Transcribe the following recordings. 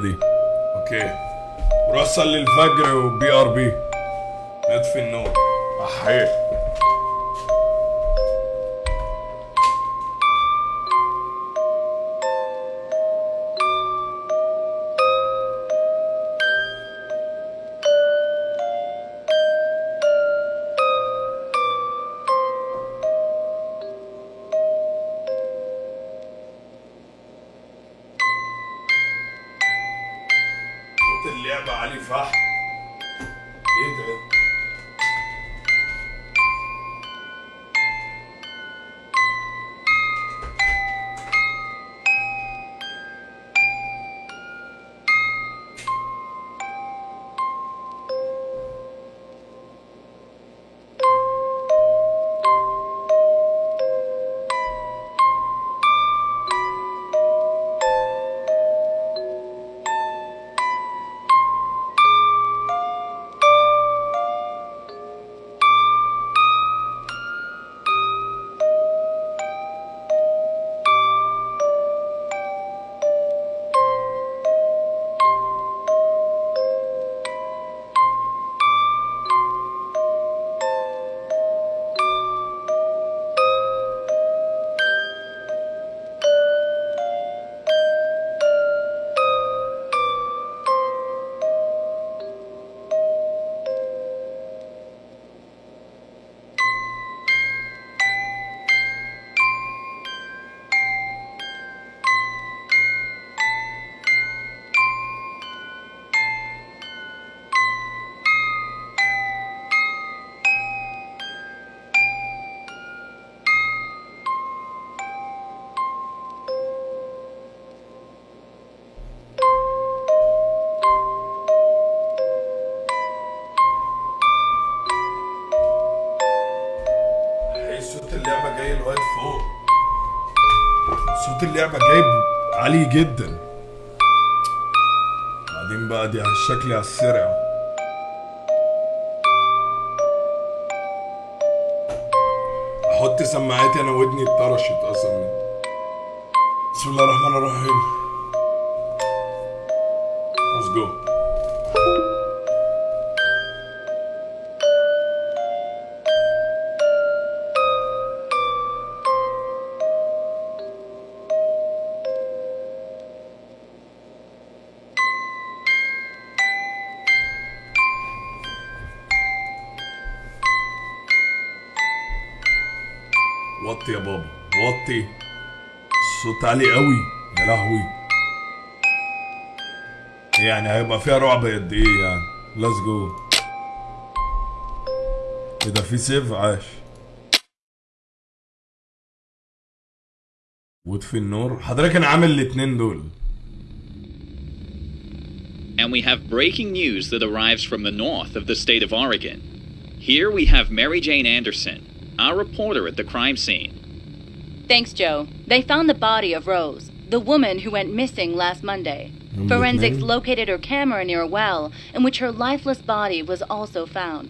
دي. أوكي. صلي الفجر وبي آر بي. نطفي النور احيه اللعبة جايب عالي جدا. بعدين بقى دي على الشكل على عالي قوي يا لهوي يعني هيبقى فيها رعب قد إيه يعني let's go إيه ده في save عاش وطفي النور حضرتك أنا عامل الاتنين دول And we have breaking news that arrives from the north of the state of Oregon. Here we have Mary Jane Anderson, our reporter at the crime scene. Thanks, Joe. They found the body of Rose, the woman who went missing last Monday. Number Forensics nine. located her camera near a well in which her lifeless body was also found.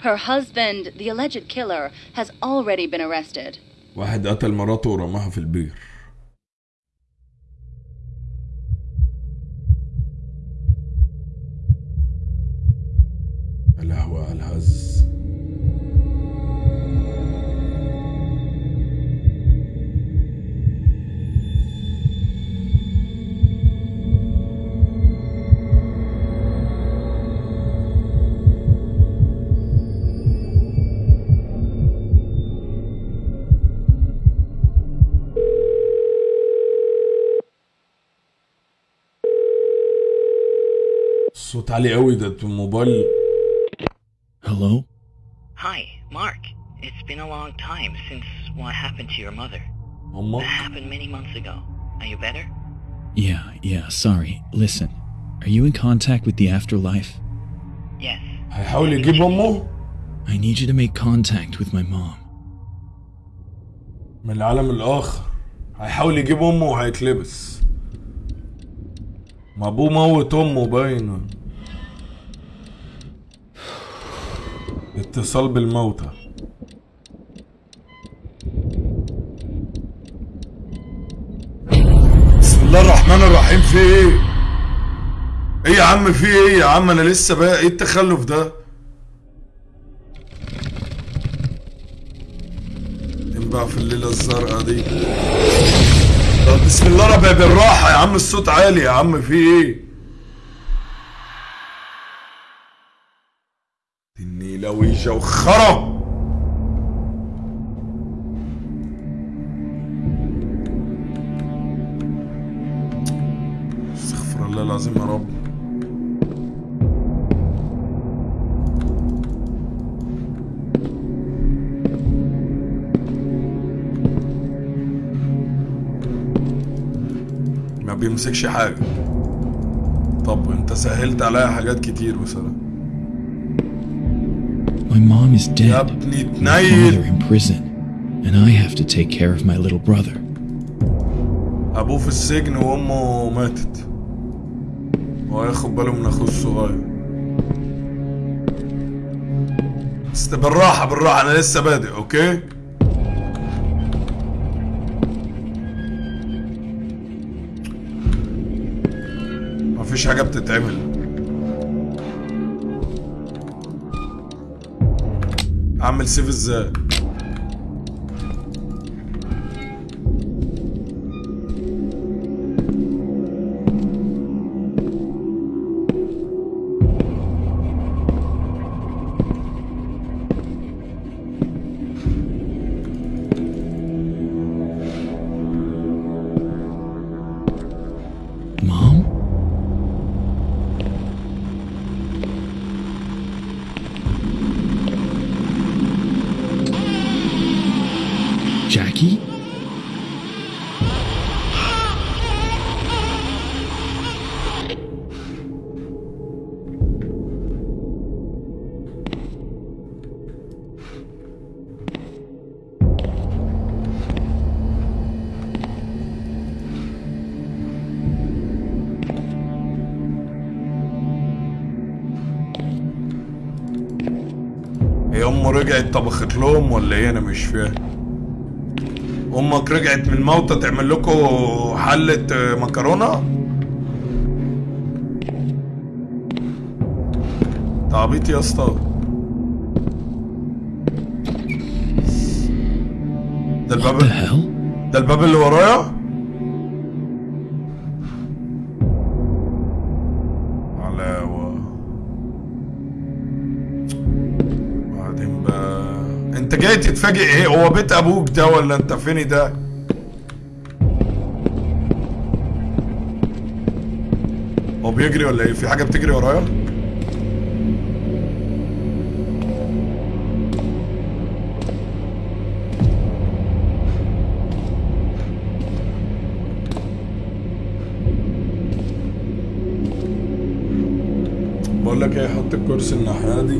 Her husband, the alleged killer, has already been arrested. واحد قتل مراته ورماها في البير يا لهوي على الهز الصوت عالي قوي ده الموبايل Hello? Hi, Mark. It's been a long time since what happened to your mother. That امك happened many months ago. Are you better? Yeah, yeah, sorry. Listen, are you in contact with the afterlife? Yes. هيحاول يجيب امه I need you to make contact with my mom. من العالم الاخر هيحاول يجيب امه وهيتلبس ما ابوه موت امه باين اتصال بالموتى. بسم الله الرحمن الرحيم في إيه؟ إيه يا عم في إيه يا عم؟ أنا لسه بقى إيه التخلف ده؟ بقى في الليلة الزرقاء دي؟ طب بسم الله بالراحة يا عم الصوت عالي يا عم في إيه؟ وخرا استغفر الله العظيم يا رب. ما بيمسكش حاجة. طب انت سهلت عليا حاجات كتير بصراحة My mom is dead. My father in prison. And I have to take care of my little brother. ابوه في السجن وامه ماتت هو ياخد باله من اخوه الصغير بس بالراحة بالراحة أنا لسه بادئ أوكي مفيش حاجة بتتعمل اعمل سيف إزاي؟ رجعت طبخت لهم ولا إيه؟ أنا مش فاهم. أمك رجعت من موتى تعمل لكم حلة آه، مكرونة؟ تعبيط يا أسطى. ده الباب? ده الباب اللي ورايا؟ تتفاجئ إيه؟ هو بيت أبوك ده ولا أنت فين ده؟ هو بيجري ولا إيه؟ في حاجة بتجري ورايا؟ بقول لك إيه حط الكرسي الناحية دي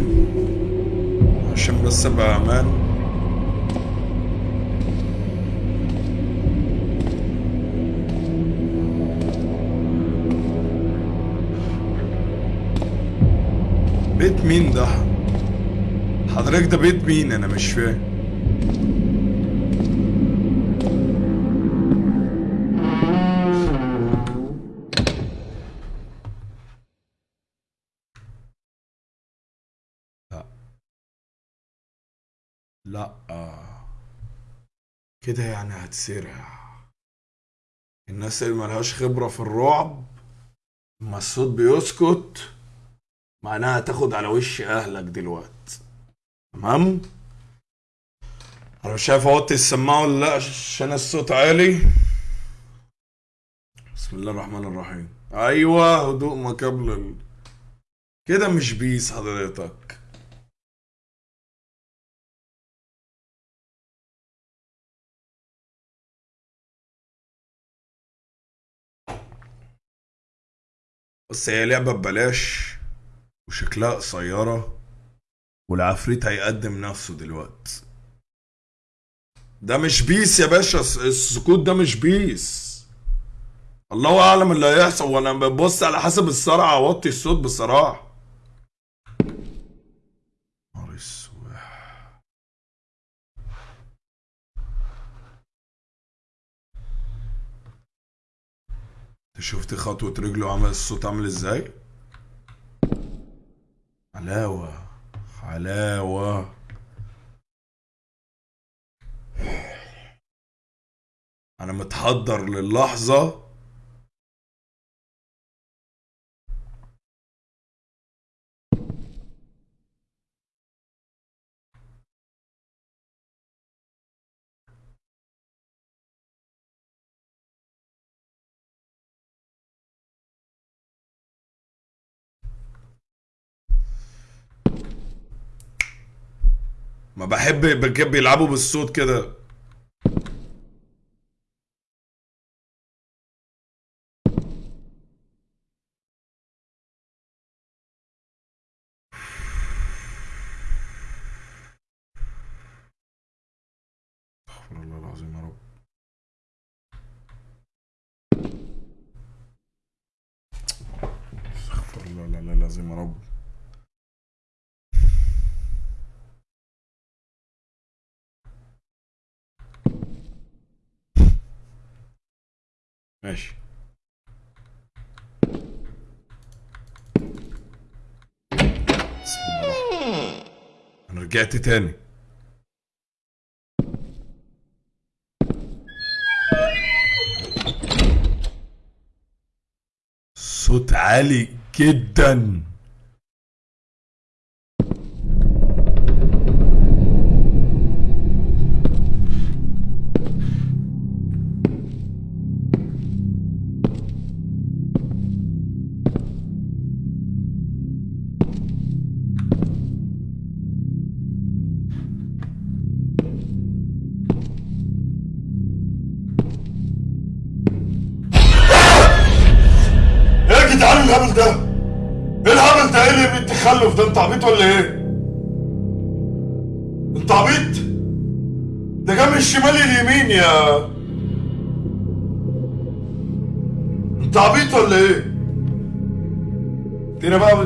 عشان بس أبقى أمان. بيت مين ده؟ حضرتك ده بيت مين؟ أنا مش فاهم. لا. كده يعني هتسرع الناس اللي ملهاش خبرة في الرعب اما الصوت بيسكت. معناها تاخد على وش أهلك دلوقتي تمام؟ أنا مش عارف أوطي السماعة ولا لأ عشان الصوت عالي. بسم الله الرحمن الرحيم. أيوه هدوء ما قبل ال... كده مش peace حضرتك. بس هي لعبة ببلاش. وشكلها قصيرة والعفريت هيقدم نفسه دلوقتي. ده مش peace يا باشا الس- السكوت ده مش peace. الله أعلم اللي هيحصل. وأنا ببص على حسب السرعة أوطي الصوت أسود. أنت شفت خطوة رجله عمل الصوت عامل إزاي؟ حلاوة حلاوة. أنا متحضر للحظة. بحب بيلعبوا بالصوت كده استغفر الله العظيم يا رب استغفر الله العلي العظيم يا رب ماشي. أنا رجعت تاني. صوت عالي جدا.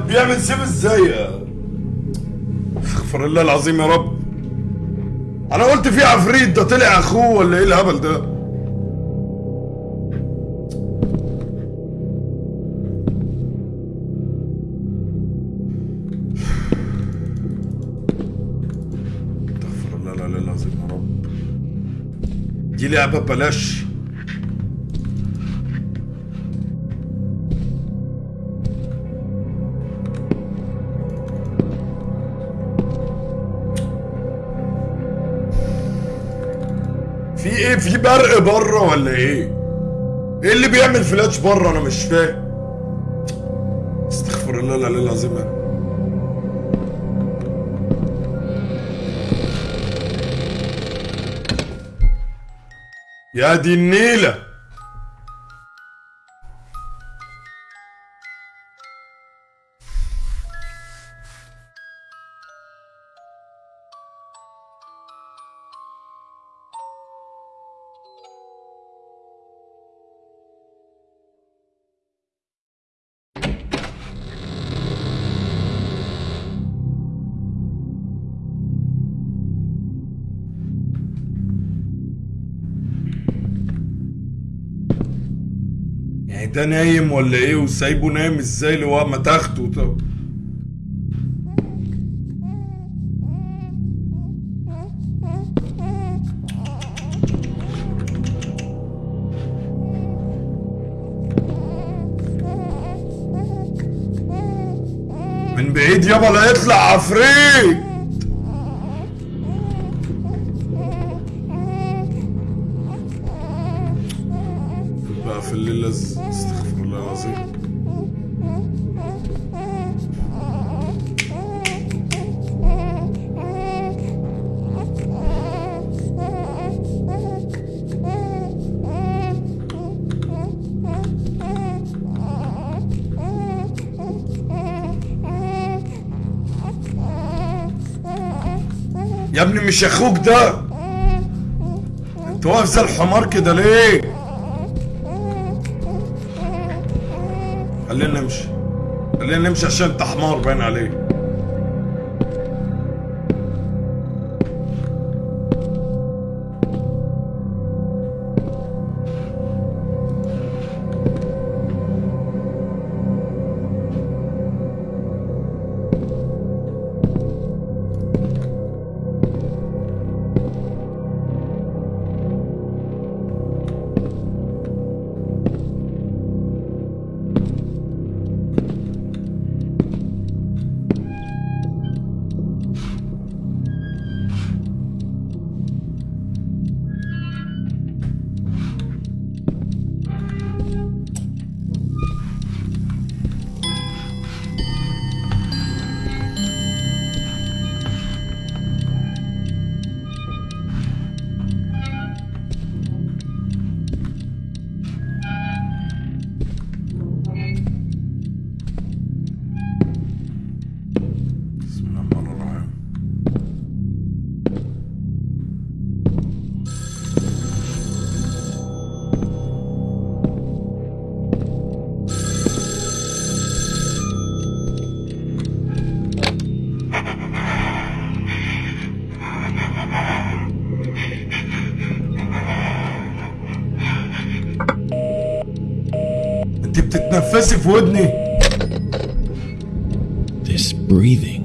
بيعمل سيف إزاي استغفر الله العظيم يا رب. أنا قلت في عفريت ده طلع أخوه ولا إيه الهبل ده؟ استغفر الله العلي العظيم يا رب. دي لعبة ببلاش. إيه في برق بره ولا إيه؟ إيه اللي بيعمل فلاش بره؟ أنا مش فاهم. استغفر الله العلي العظيم يا دي النيلة. ده نايم ولا إيه؟ وسايبه نايم إزاي هو ما تاخده طب من بعيد يابا لا يطلع عفريت في الليل استغفر الله العظيم. يا ابني مش أخوك ده؟ انت واقف زي الحمار كده ليه؟ خلينا نمشي عشان انت حمار باين عليك. بتتنفسي في ودني This breathing.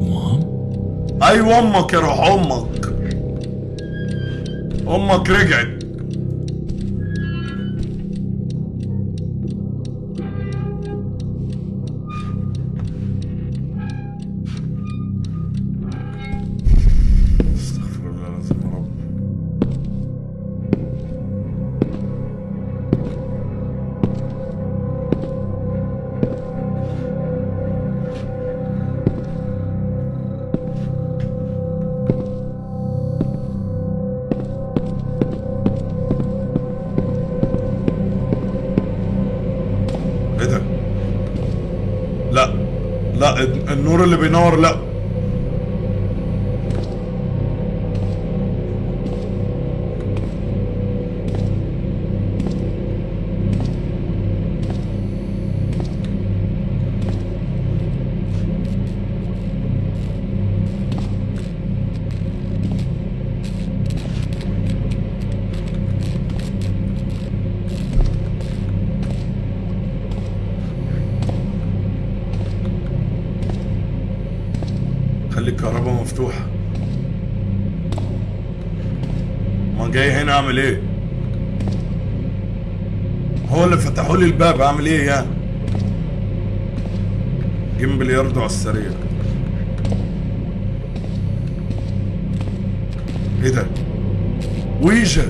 Mom? أيوه أمك يا روح أمك أمك رجعت النور اللي بينور لا خلي الكهرباء مفتوحة ما جاي هنا اعمل إيه؟ هو اللي فتحوا لي الباب اعمل إيه يعني؟ جيم بلياردو على السريع. إيه ده؟ ويجا؟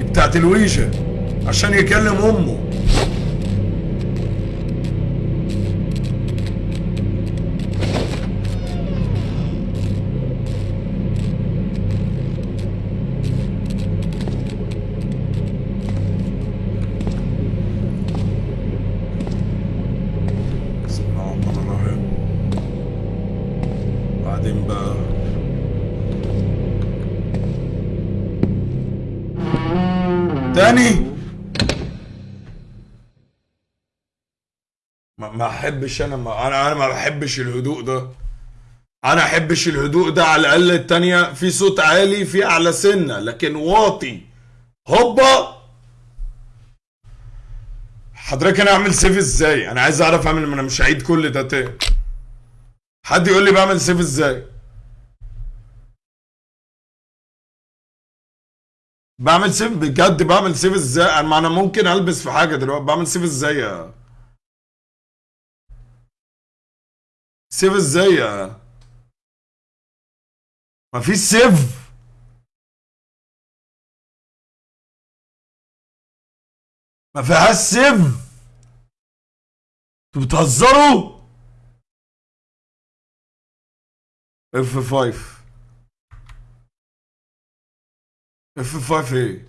بتاعت الويجا عشان يكلم امه. احبش أنا ما أنا أنا ما بحبش الهدوء ده. أنا أحبش الهدوء ده على الأقل التانية. في صوت عالي في أعلى سنة لكن واطي. هوبا! حضرتك أنا أعمل سيف إزاي؟ أنا عايز أعرف اعمل ما أنا مش هعيد كل ده تاني. حد يقول لي بعمل سيف إزاي؟ بعمل سيف بجد بعمل سيف إزاي؟ أنا ممكن ألبس في حاجة دلوقتي. بعمل سيف إزاي يا save إزاي ما فيش save. ما فيهاش save. أنتوا بتهزروا؟ F 5 F 5 إيه؟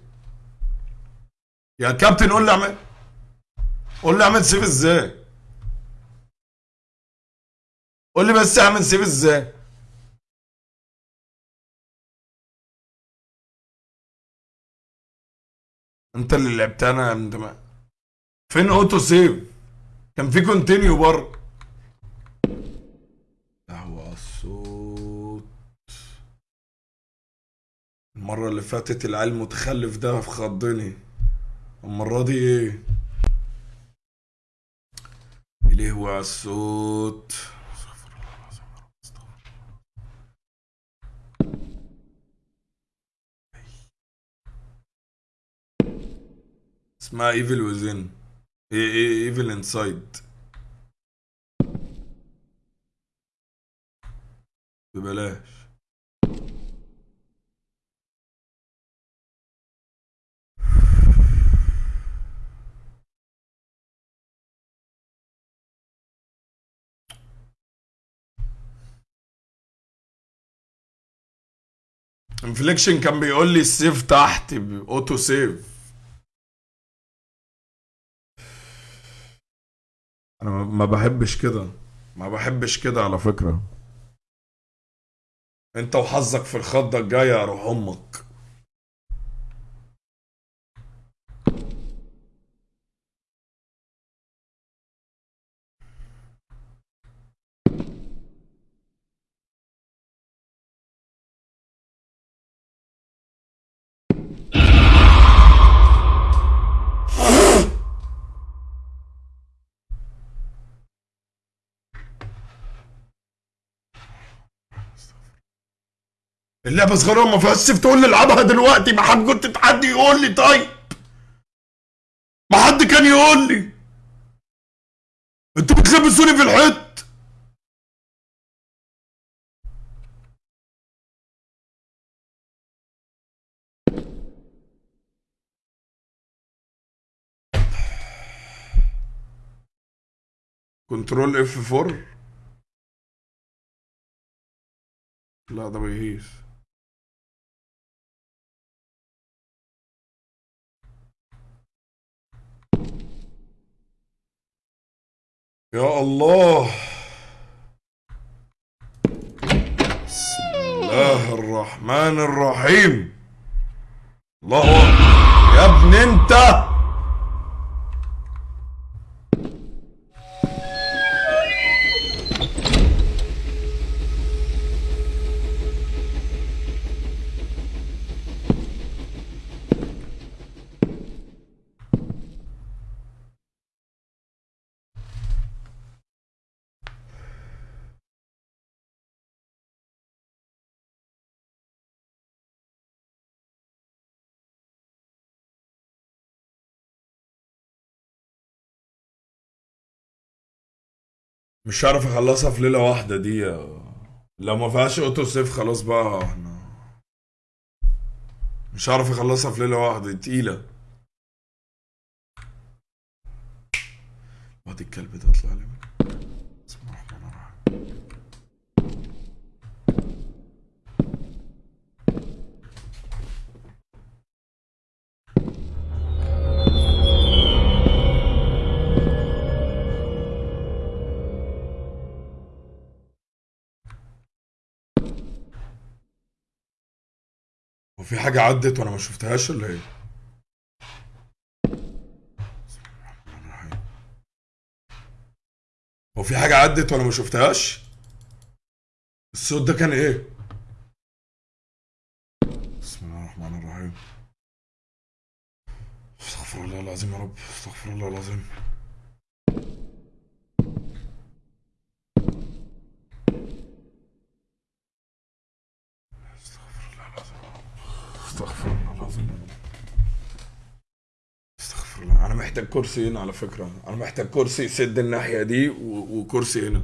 يا كابتن قول لي اعمل قول لي أعمل save إزاي. قول لي بس اعمل save إزاي؟ انت اللي لعبتها أنا انت ما فين auto save؟ كان في continue بره. قهوة الصوت. المرة اللي فاتت العيل المتخلف ده خضني المرة دي إيه؟ الهوى على الصوت استغفر الله العظيم يا رب، استغفر الله. اسمها Evil إيه Evil Inside ببلاش. Infliction كان بيقول لي ال save تحت auto save أنا ما- بحبش كده. ما بحبش كده على فكرة. أنت وحظك في الخضة الجاية يا روح أمك. اللعبة صغيرة ما فيهاش save تقول لي العبها دلوقتي. ما حد كنت حد يقول لي. طيب. ما حد كان يقول لي. أنتوا بتلبسوني في الحيط. control F 4 لا ده بيهيس يا الله. بسم الله الرحمن الرحيم. الله. يا ابن انت. مش عارف أخلصها في ليلة واحدة دي. لو ما فيهاش اوتو سيف خلاص بقى إحنا مش عارف أخلصها في ليلة واحدة تقيلة. وادي الكلب ده طلع لي. وفي حاجة عدت وأنا ما شفتهاش ولا إيه؟ هو في حاجة عدت وأنا ما شفتهاش؟ الصوت ده كان إيه؟ بسم الله الرحمن الرحيم. استغفر الله العظيم يا رب، استغفر الله العظيم. محتاج كرسي هنا على فكرة أنا محتاج كرسي يسد الناحية دي. وكرسي هنا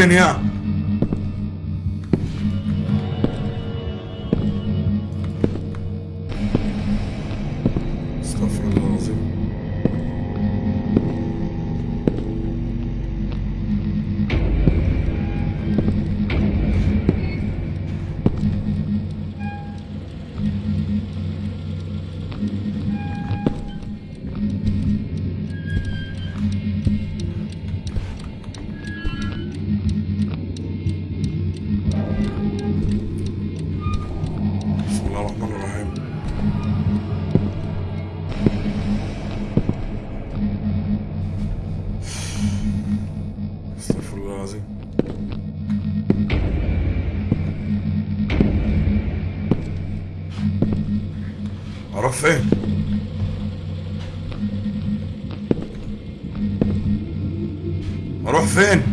أروح فين فين؟ أروح فين؟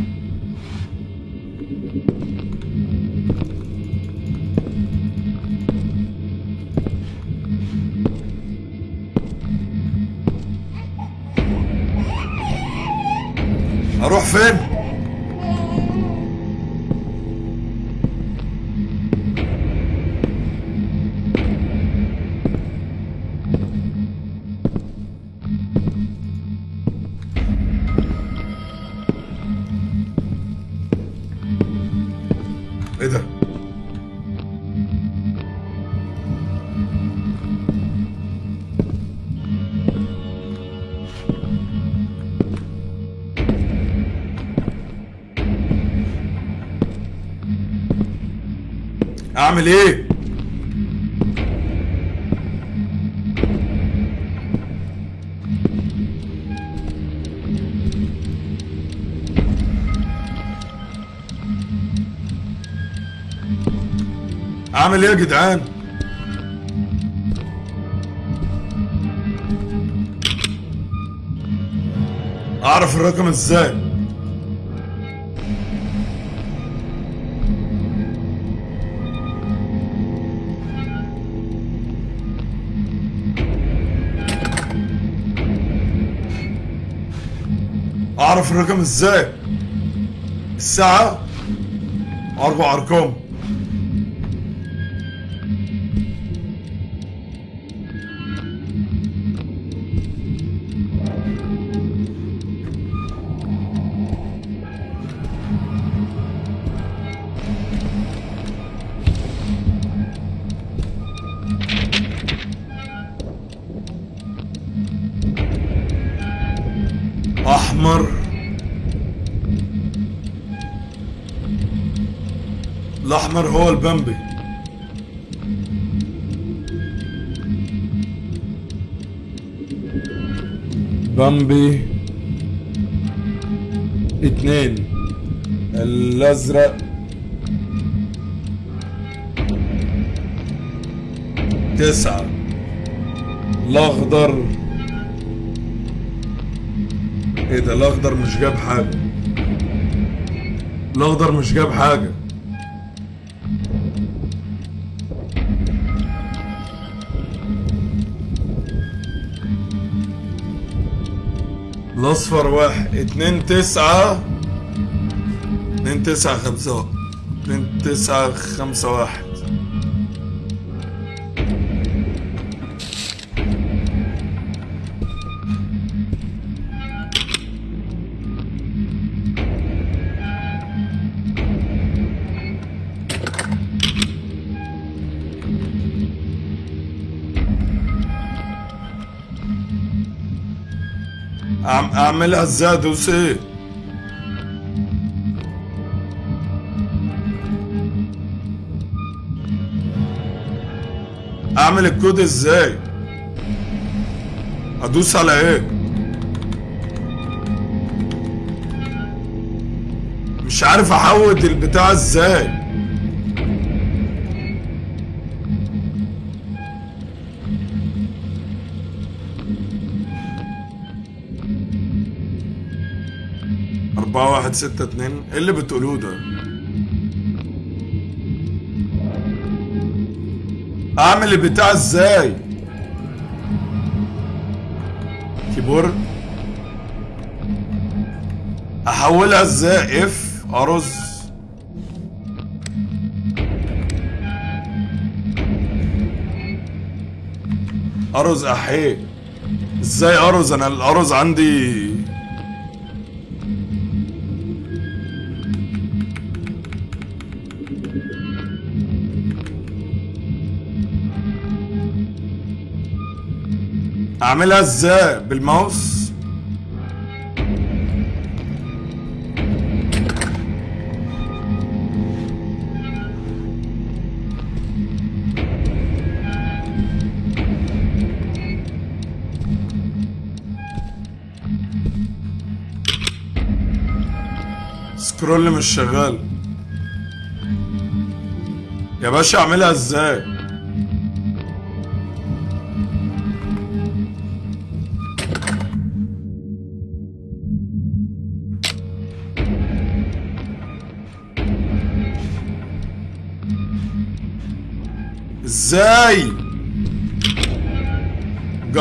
اعمل إيه؟ اعمل إيه يا جدعان؟ اعرف الرقم إزاي؟ اعرف الرقم إزاي؟ الساعة؟ أربع أرقام. هو البامبي بامبي اتنين. الأزرق. تسعة. الأخضر. إيه ده الأخضر مش جاب حاجة. الأخضر مش جاب حاجة. الاصفر واحد. اتنين تسعة. اتنين تسعة خمسة. اتنين تسعة خمسة واحد. أعم- اعملها إزاي ادوس إيه أعمل الكود إزاي؟ أدوس على إيه؟ مش عارف أحود البتاع إزاي. واحد ستة اتنين إيه اللي بتقولوه ده؟ أعمل البتاع إزاي؟ كيبورد؟ أحولها إزاي؟ إف أرز. أرز أحيه. إزاي أرز؟ أنا الأرز عندي أعملها إزاي؟ بالماوس؟ سكرول مش شغال. يا باشا أعملها إزاي؟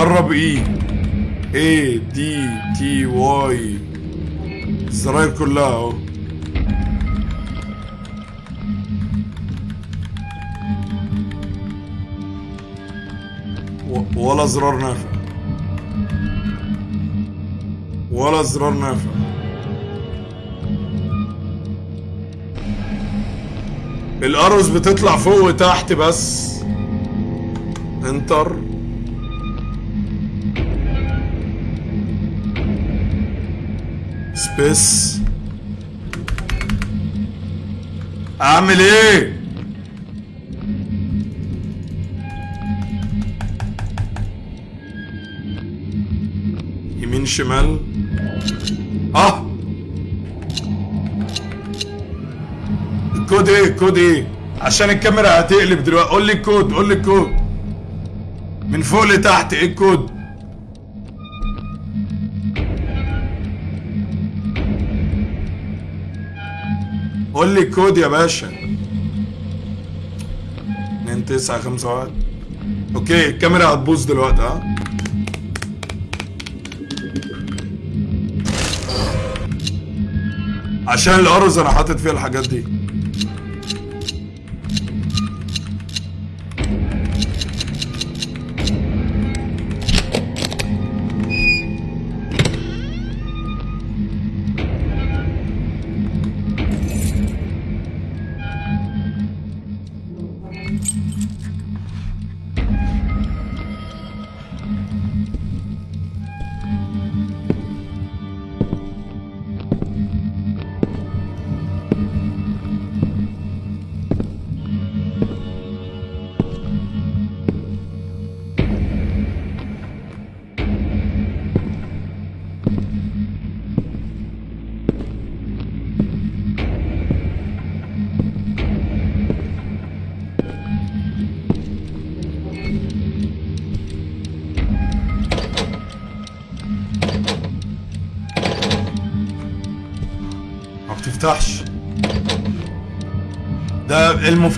جرب إيه إيه دي تي واي الزراير كلها اهو. ولا زرار نافع. ولا زرار نافع. الأرز بتطلع فوق وتحت بس. انتر سبيس أعمل إيه؟ يمين شمال. آه. الكود إيه؟ الكود إيه؟ عشان الكاميرا هتقلب دلوقتي. قول لي الكود قول لي الكود. من فوق لتحت إيه الكود؟ قول لي الكود يا باشا. 2 9 5 1 okay الكاميرا هتبوظ دلوقتي ها؟ عشان الأرز أنا حاطط فيها الحاجات دي.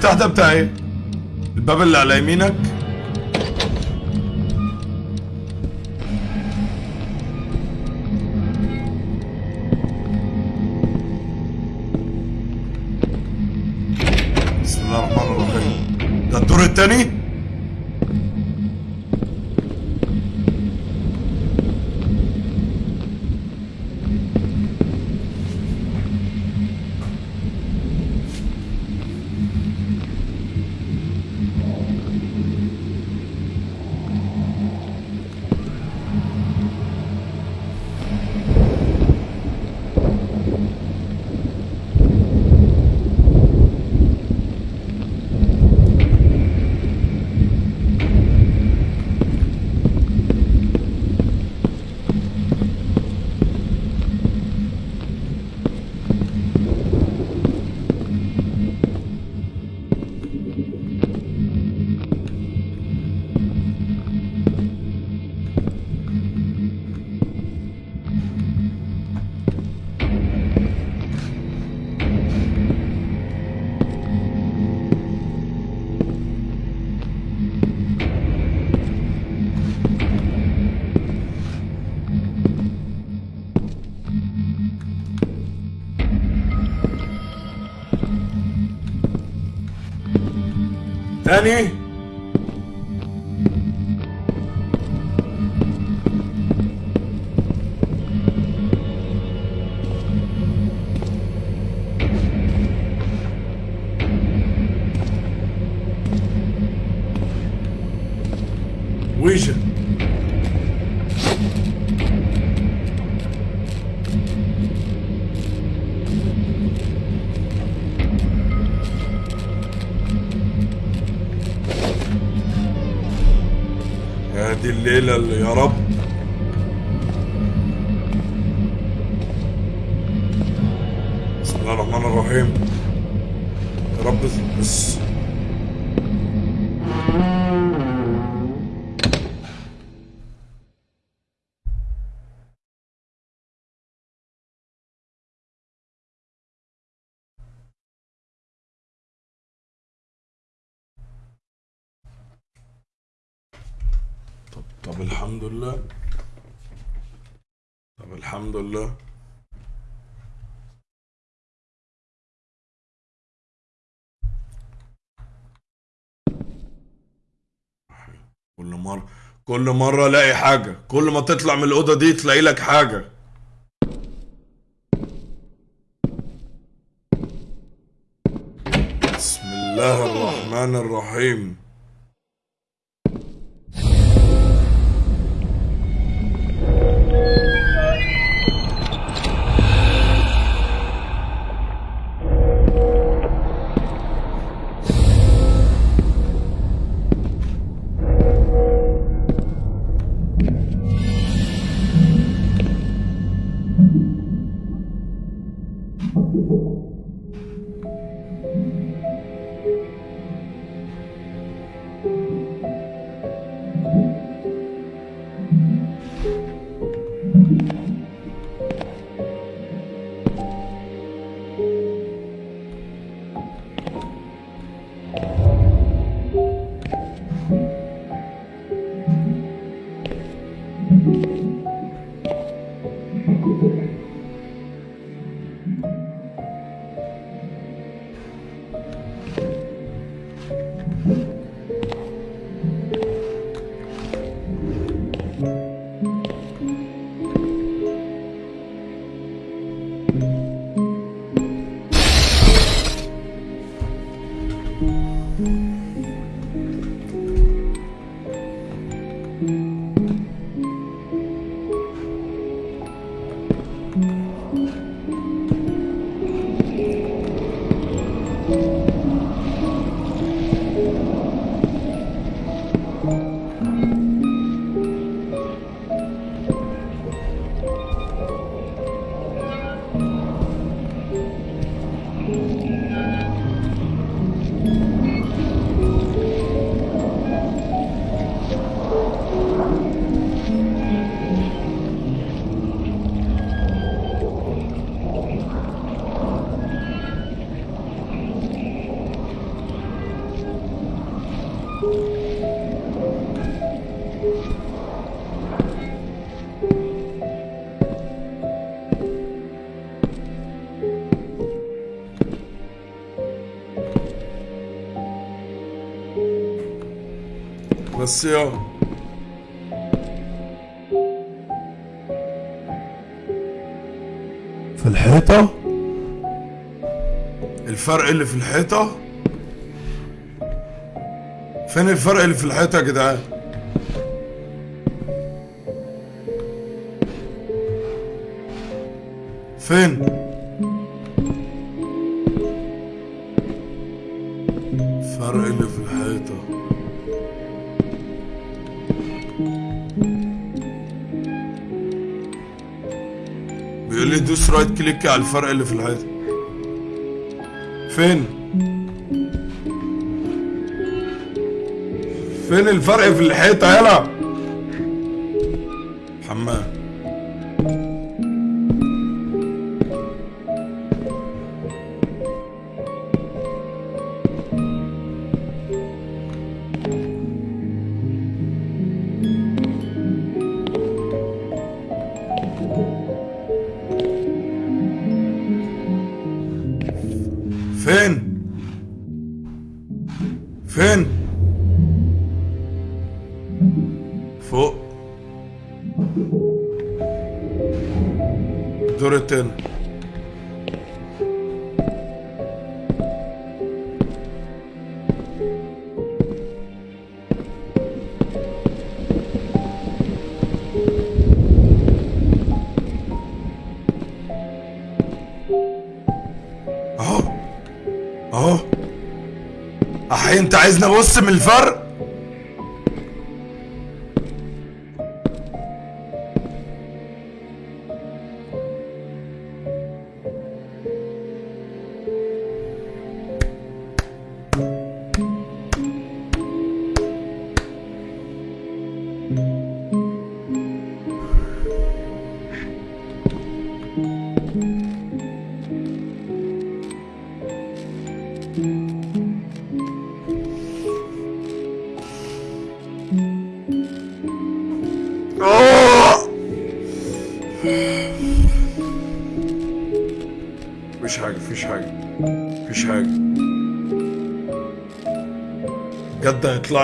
المفتاح ده بتاع إيه الباب اللي على يمينك. تاني الليلة اللي يا رب. بسم الله الرحمن الرحيم. يا رب بس الحمد لله. طب الحمد لله. كل مرة كل مرة ألاقي حاجة. كل ما تطلع من الأوضة دي تلاقي لك حاجة. بسم الله الرحمن الرحيم. يا في الحيطة؟ الفرق اللي في الحيطة؟ فين الفرق اللي في الحيطة يا جدعان؟ فين؟ كليك على الفرق اللي في الحيطة فين؟ فين الفرق في الحيطة؟ يلا. عايزني ابص من الفرق.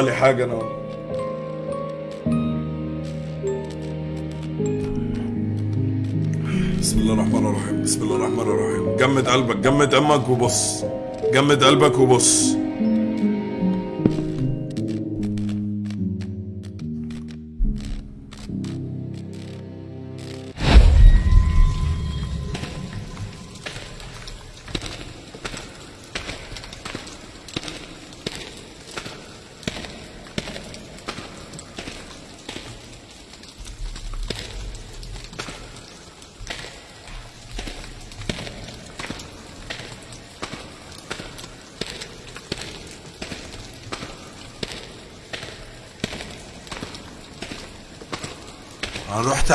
لي حاجة أنا. بسم الله الرحمن الرحيم بسم الله الرحمن الرحيم. جمد قلبك جمد أمك وبص. جمد قلبك وبص.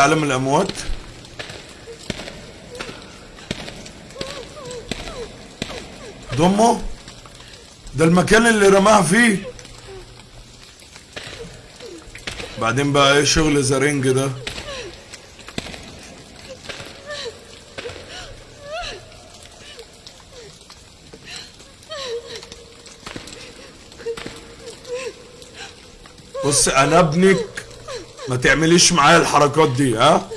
عالم الأموات. ضمه ده المكان اللي رماها فيه. بعدين بقى إيه شغل زرنج ده؟ بص أنا ابنك ما تعمليش معايا الحركات دي ها؟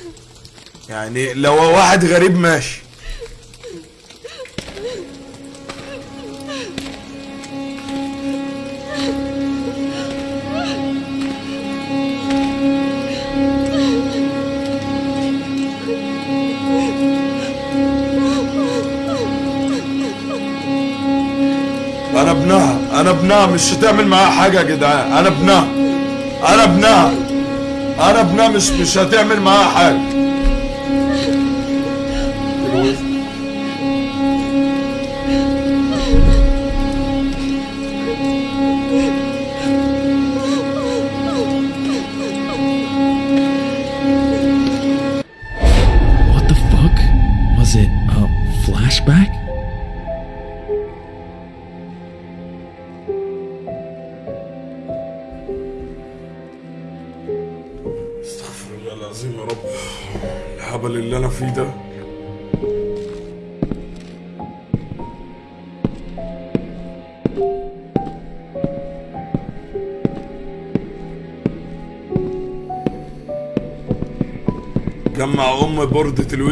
يعني لو واحد غريب ماشي. أنا ابنها أنا ابنها مش هتعمل معاها حاجة يا جدعان. أنا ابنها أنا ابنها. أنا ابنها مش مش هتعمل معاها حاجة. جمع ام بوردة الويجا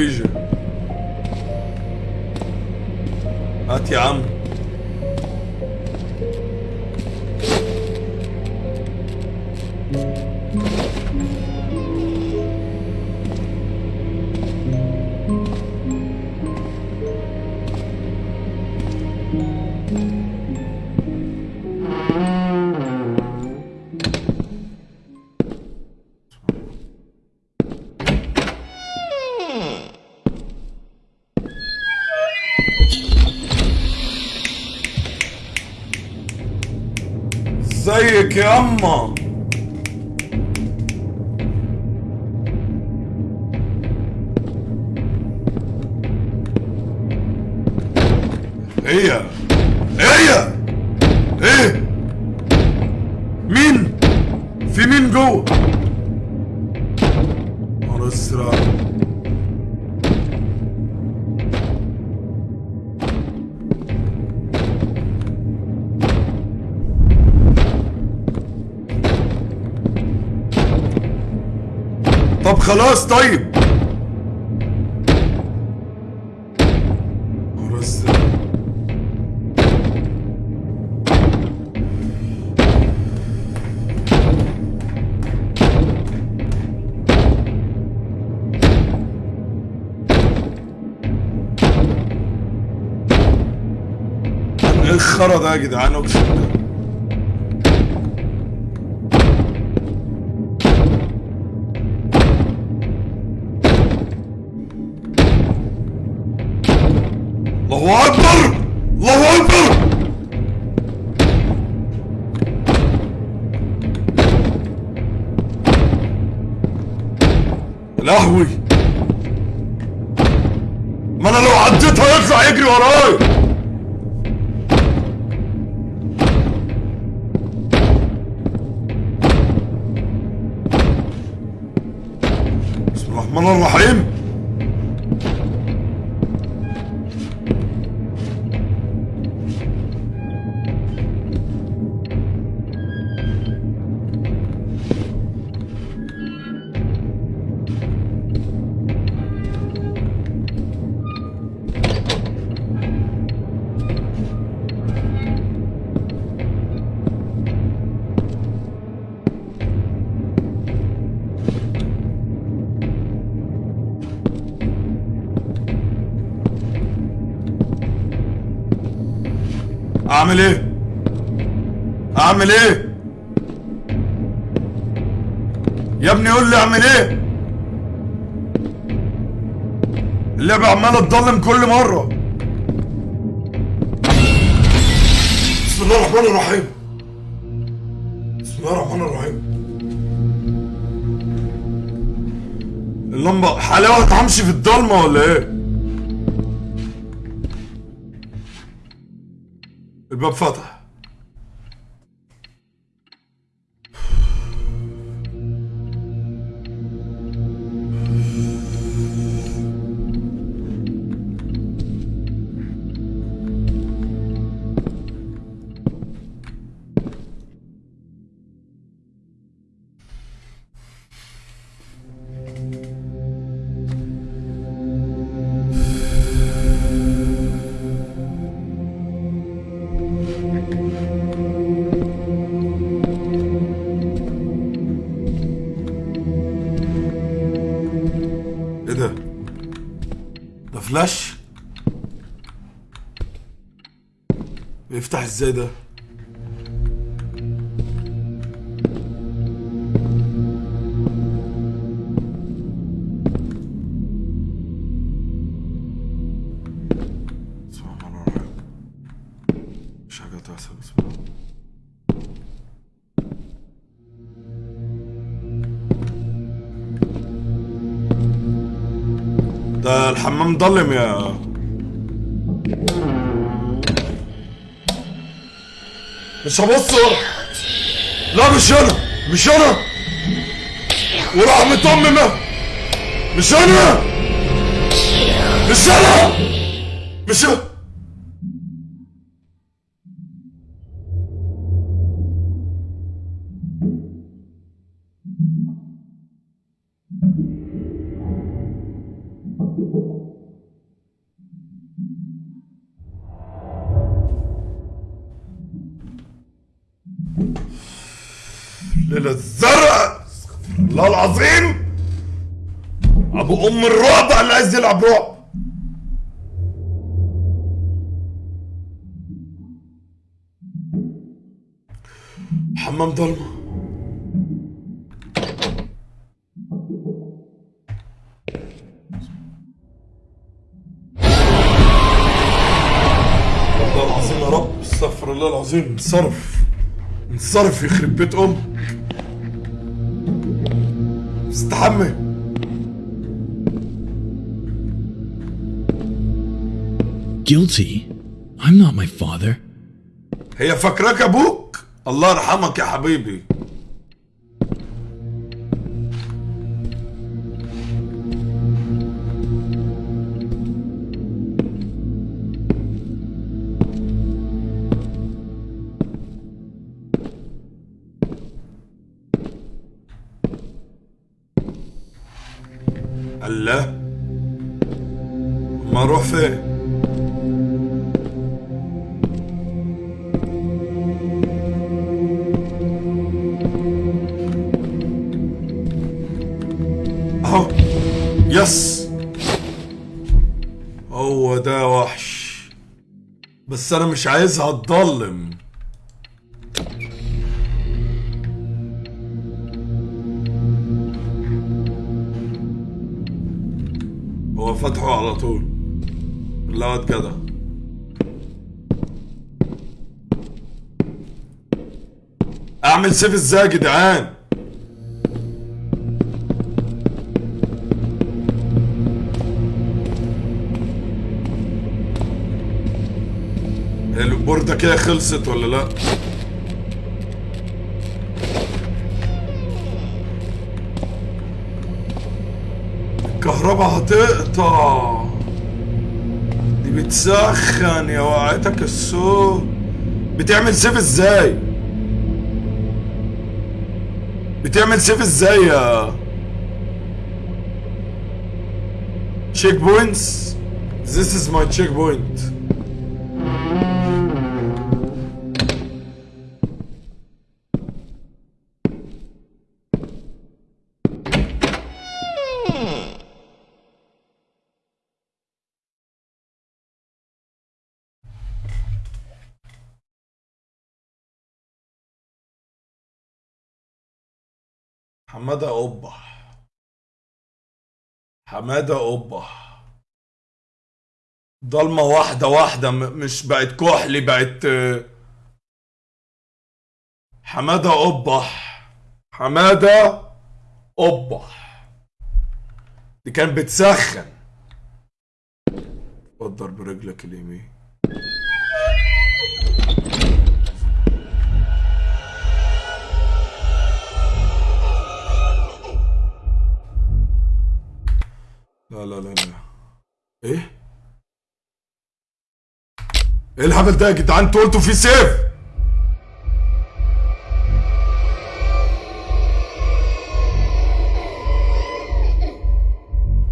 ازيك يا خلاص طيب. ده يا جدعان أقسم لهوي. ما أنا لو عديت هيطلع يجري ورايا بسم الله الرحمن الرحيم. اعمل إيه؟ يا ابني قول لي اعمل إيه؟ اللعبة عمالة تضلم كل مرة. بسم الله الرحمن الرحيم. بسم الله الرحمن الرحيم. اللمبة حلاوة همشي في الضلمة ولا إيه؟ الباب فتح. تحصل بسم الله. ده الحمام ضلم يا مش هبص ورا لا مش أنا مش أنا ورحمة امي ما مش أنا مش أنا مش أنا حمام ضلمه الله العظيم يا رب استغفر الله العظيم. انصرف. انصرف يخرب بيت أمك استحمى Guilty? I'm not my father. هي فاكراك أبوك الله يرحمك يا حبيبي بس أنا مش عايزها تضلم هو فتحه على طول. لا كده. أعمل سيف إزاي يا جدعان؟ البوردة كده خلصت ولا لا؟ الكهرباء هتقطع. دي بتسخن يا وقعتك الصوت بتعمل save إزاي؟ بتعمل save إزاي يا checkpoints This is my checkpoint. حمادة قبة حمادة قبة ضلمة واحدة واحدة م- مش بقت كحلي بقت آه، حمادة قبة حمادة قبة دي كانت بتسخن. قدر برجلك اليمين. لا لا لا لا. إيه؟ إيه الهبل ده يا جدعان؟ أنتوا قلتوا في سيف.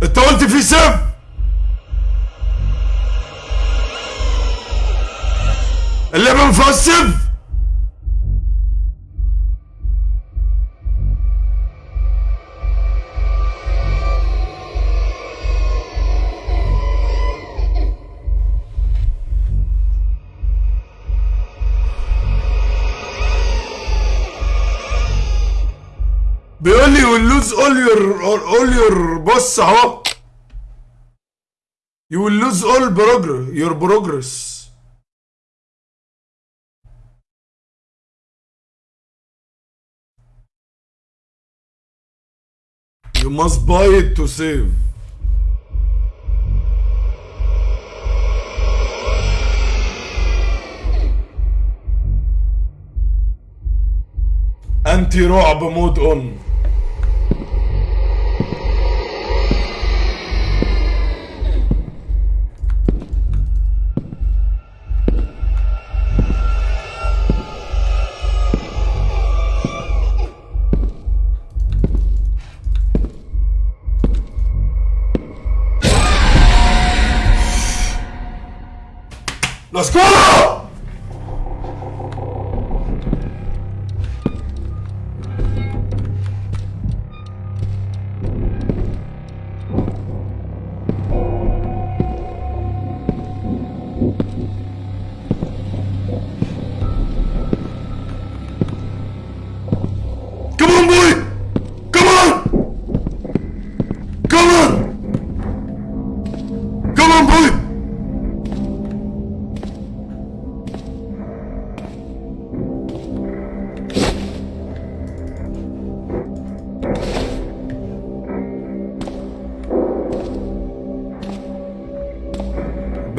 أنت قلت في سيف. اللعبة ما فيهاش سيف. Your all your بص اهو you will lose all progress your progress you must buy it to save انتي رعب مود اون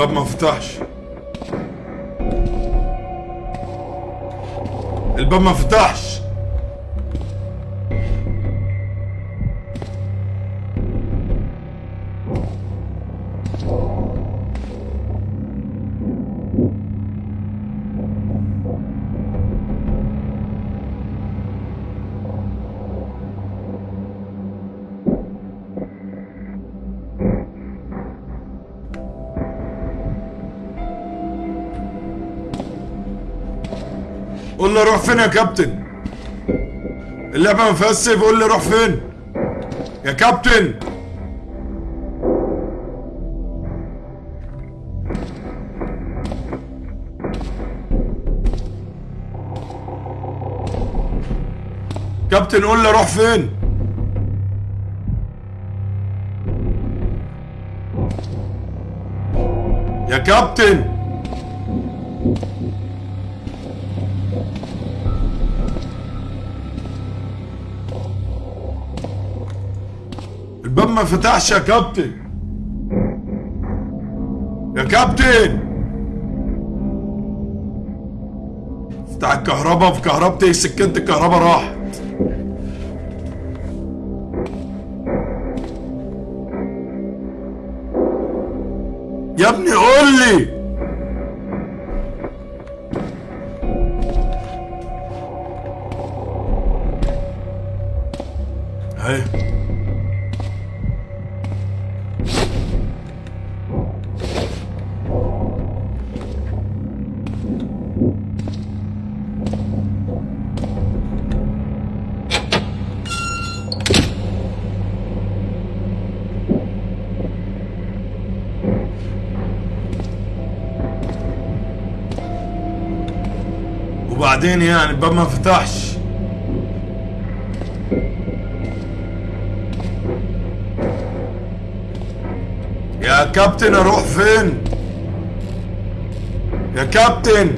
الباب ما فتحش. الباب ما فتحش. فين يا كابتن؟ فيهاش سيف قول لي روح فين؟ يا كابتن! كابتن قول لي روح فين؟ يا كابتن! فتحش يا كابتن. يا كابتن. بتاع الكهرباء في كهربتي سكنت الكهرباء راحت. يا ابني قول لي. وبعدين يعني الباب ما فتحش. يا كابتن أروح فين؟ يا كابتن!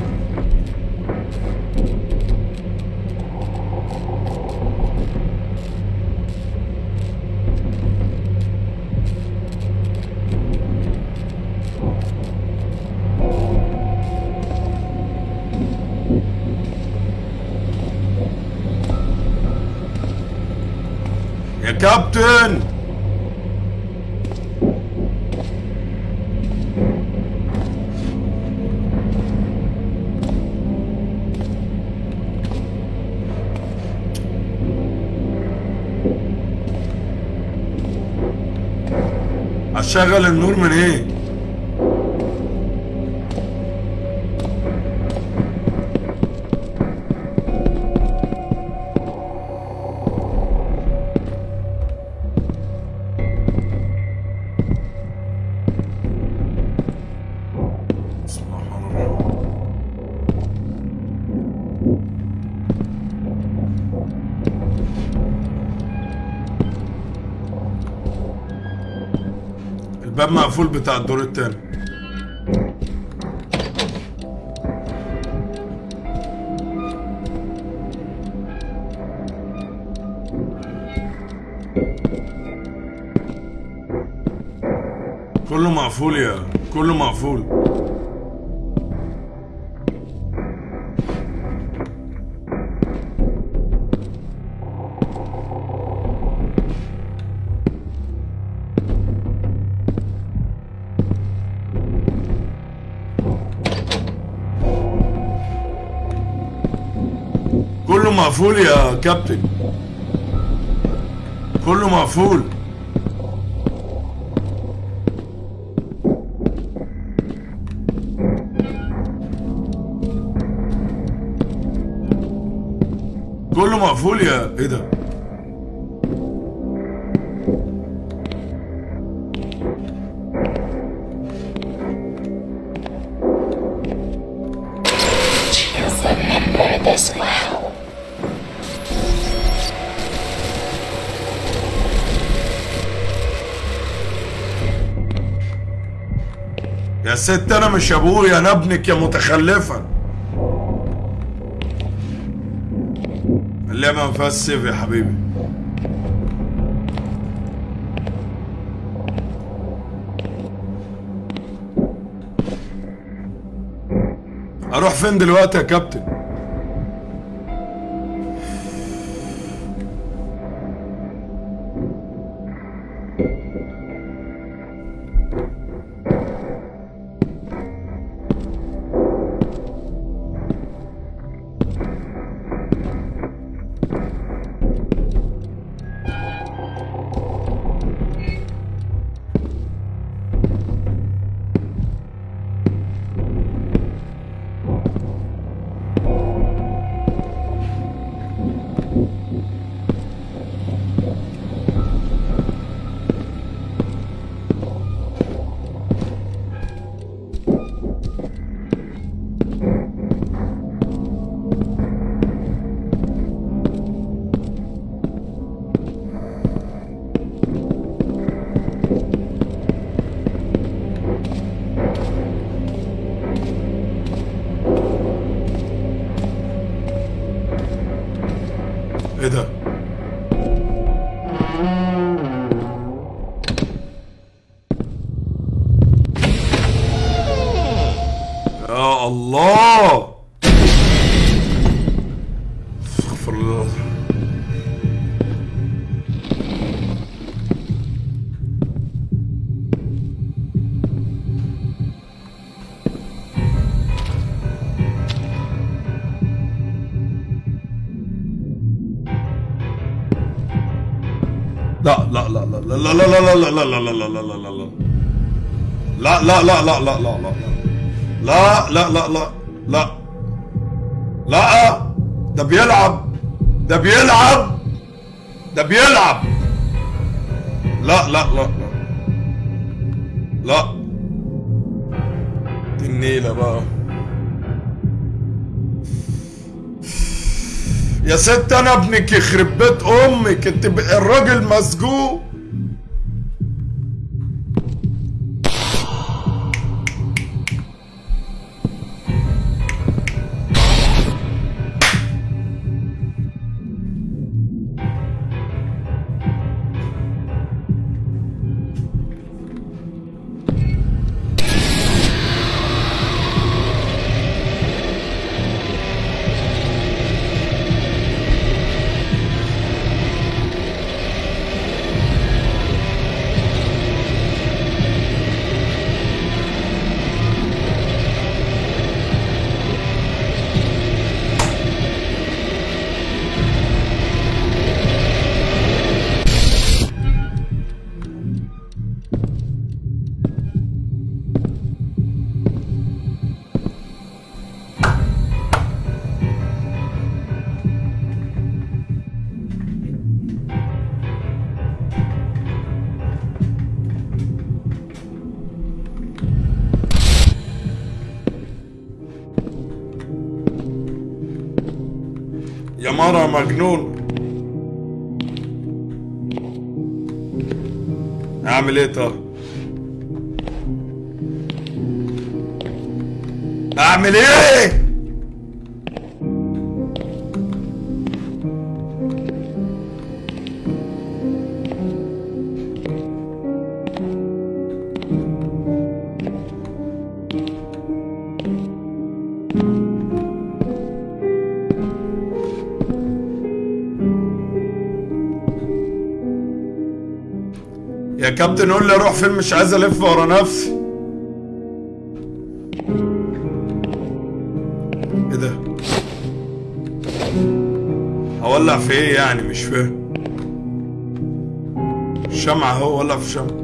اشغل النور من إيه؟ الباب مقفول بتاع الدور التاني. كله مقفول يا كله مقفول. مقفول يا كابتن. كله مقفول. كله مقفول يا إيه ده؟ يا ست أنا مش أبويا أنا ابنك يا متخلفه اللعبة ما سيف يا حبيبي. أروح فين دلوقتي يا كابتن؟ لا لا لا لا لا لا لا لا لا لا لا لا لا ده بيلعب ده بيلعب ده بيلعب لا لا لا لا لا دي النيلة بقى يا ست أنا ابنك يخرب بيت أمك انت الراجل مسجون يا مرة مجنون. أعمل إيه طب أعمل إيه؟ كابتن قول لي أروح فين مش عايز الف ورا نفسي. إيه ده؟ هولع في إيه يعني؟ مش فاهم. الشمعة اهو ولع في الشمعة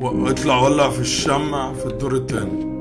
و- اطلع ولع في الشمع في الدور التاني.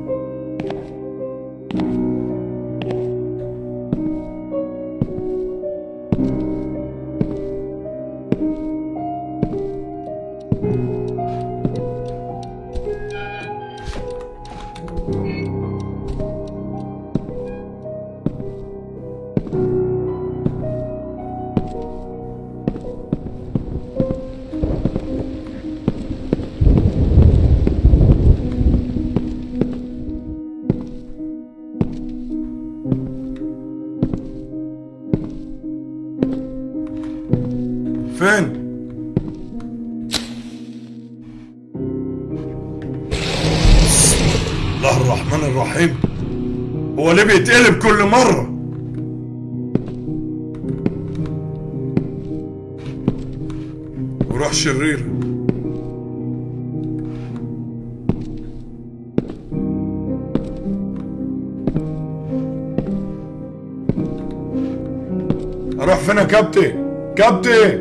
كابتن كابتن.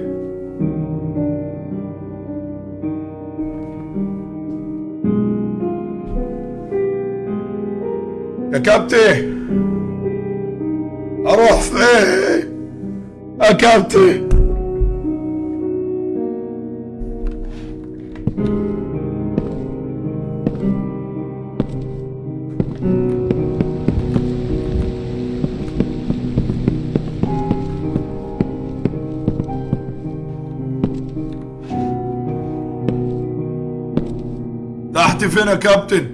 يا كابتن. أروح فين؟ يا كابتن. captain.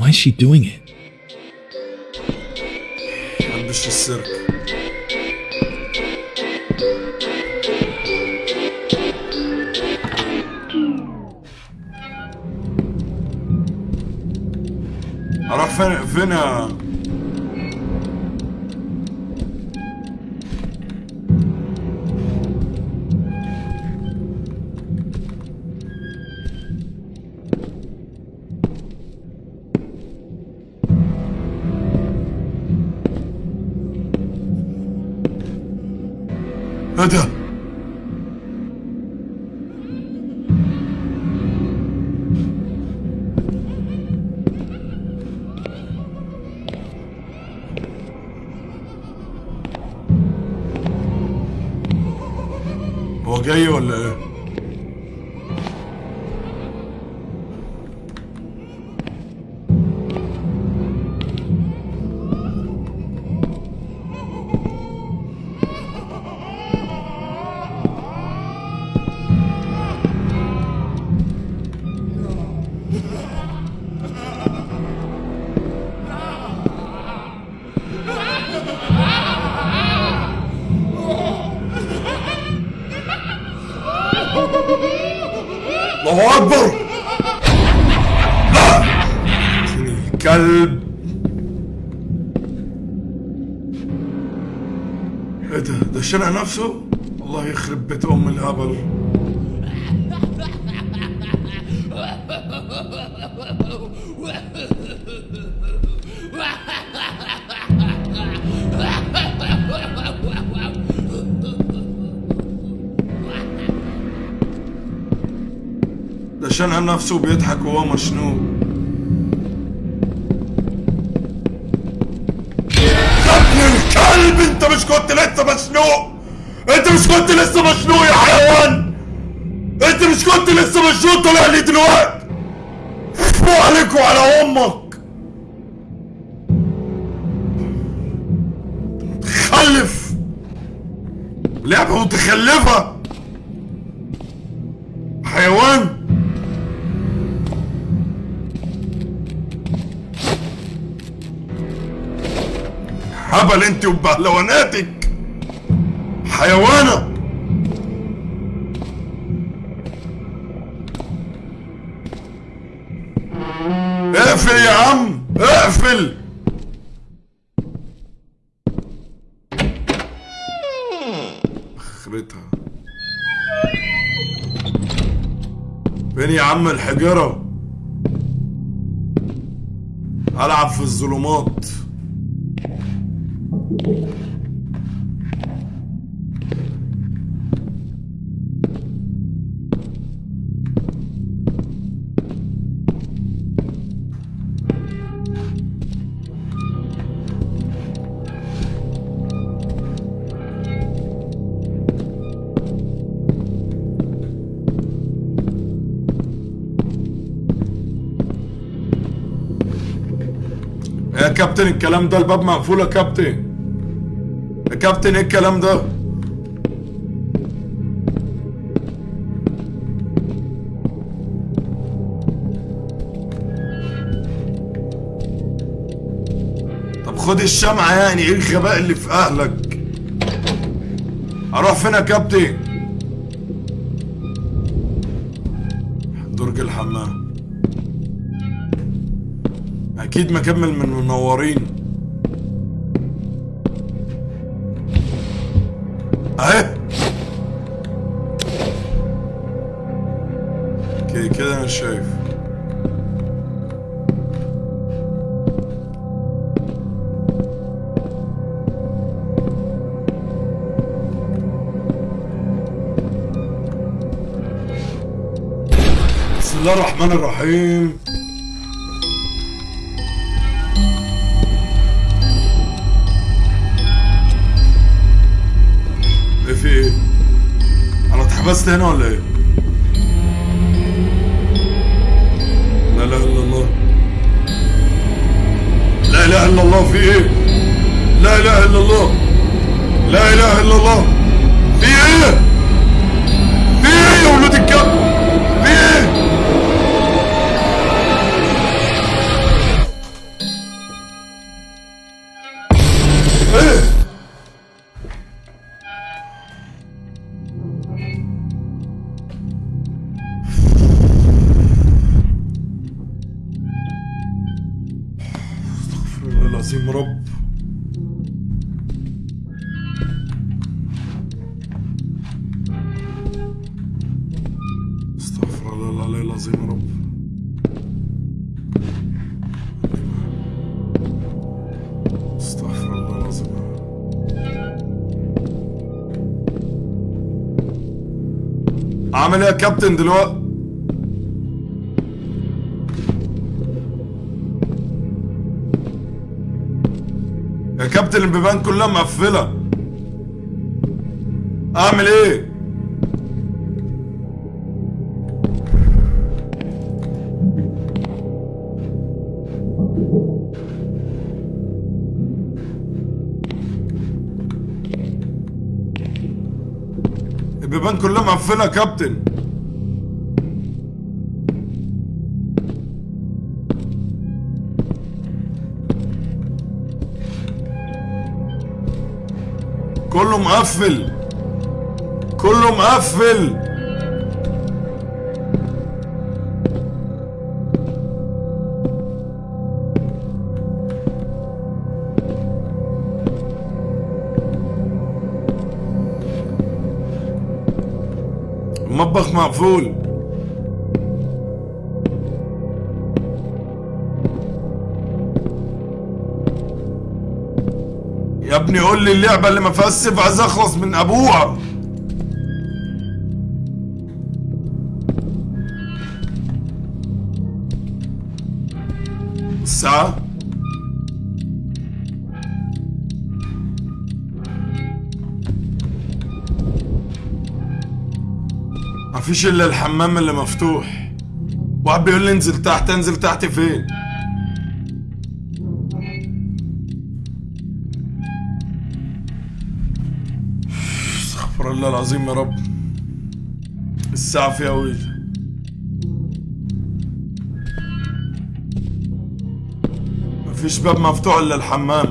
Why is she doing it? محبش السيرك أروح فين فين شنع نفسه؟ الله يخرب بيت أم الهبل. ده شنع نفسه بيضحك وهو مشنوق. مش كنت لسه مشنوق. انت مش كنت لسه مشنوق يا حيوان. انت مش كنت لسه مشنوق طلع لي دلوقتي. فو عليك وعلى أمك. متخلف لعبة متخلفة. هبل انت وبهلواناتك. حيوانة. اقفل يا عم اقفل. اخرتها. فين يا عم الحجرة العب في الظلمات. يا كابتن؟ الكلام ده الباب مقفول يا كابتن. كابتن إيه الكلام ده؟ طب خد الشمعة يعني إيه الغباء اللي في أهلك؟ أروح فين يا كابتن؟ درج الحمام. أكيد مكمل من منورين الرحمن الرحيم. كابتن دلوقتي يا كابتن البيبان كلها مقفلة. أعمل إيه؟ البيبان كلها مقفلة يا كابتن. كله مقفل. كله مقفل. المطبخ مقفول. يا ابني قول لي اللعبة اللي ما فيهاش سيف عايز أخلص من أبوها. الساعة مفيش إلا الحمام اللي مفتوح. واحد بيقول لي انزل تحت انزل تحت فين؟ استغفر الله العظيم يا رب. الساعة فيها ويل. مفيش باب مفتوح إلا الحمام.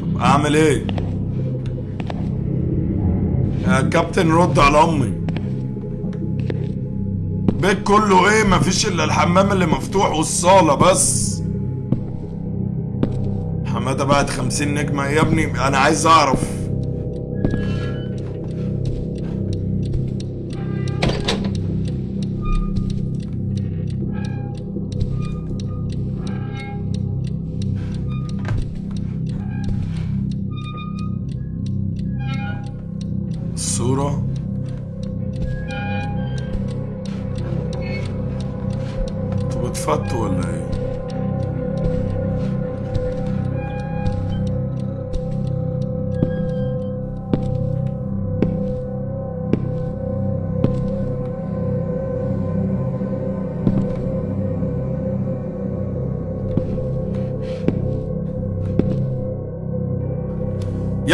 طب أعمل إيه؟ يا كابتن رد على أمي. البيت كله إيه؟ مفيش إلا الحمام اللي مفتوح والصالة بس. حمادة بعد خمسين نجمة. يا ابني أنا عايز أعرف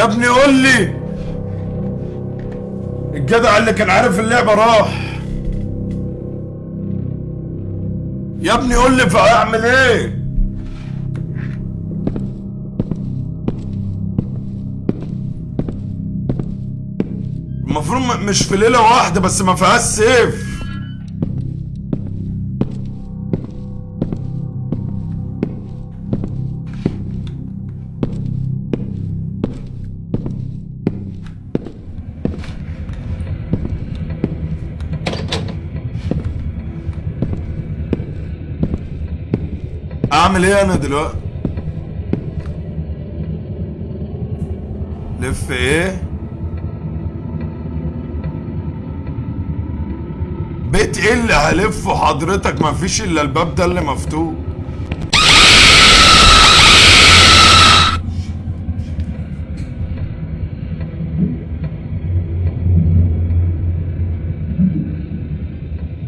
يا ابني قول لي. الجدع اللي كان عارف اللعبة راح. يا ابني قول لي فاعمل إيه. المفروض مش في ليلة واحدة بس ما فيهاش سيف. اعمل إيه أنا دلوقتي؟ لف إيه؟ بيت إيه اللي هلفه حضرتك؟ مفيش إلا الباب ده اللي مفتوح.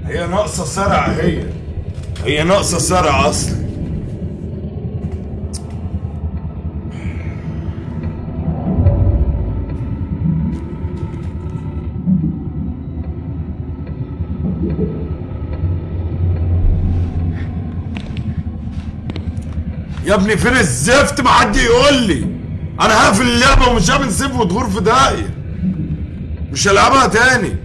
هي ناقصة سرعه هي. هي ناقصة سرعه أصلا. ابني فين الزفت؟ ما حد يقول لي. أنا هقفل اللعبة ومش هعمل سيف وتغور في داهية. مش هلعبها تاني.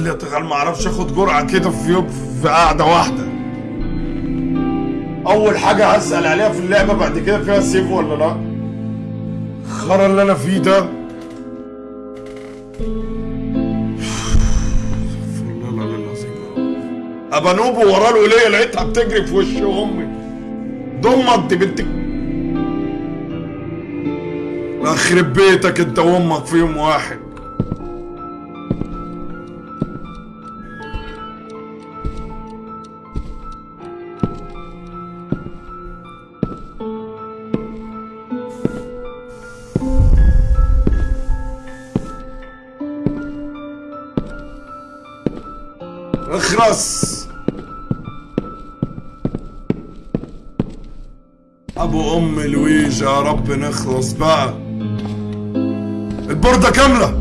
بتخليها تغال ما أعرفش اخد جرعة كده في يوم في قعدة واحدة. أول حاجة هسأل عليها في اللعبة بعد كده فيها سيف ولا لأ؟ الخرا اللي أنا فيه ده. استغفر الله العلي العظيم ابقى وراه الوليه لقيتها بتجري في وش أمي. دي بنت يخرب بيتك أنت وأمك في يوم واحد. اخرس أبو أم لويج يا رب نخلص بقى. البوردة كاملة.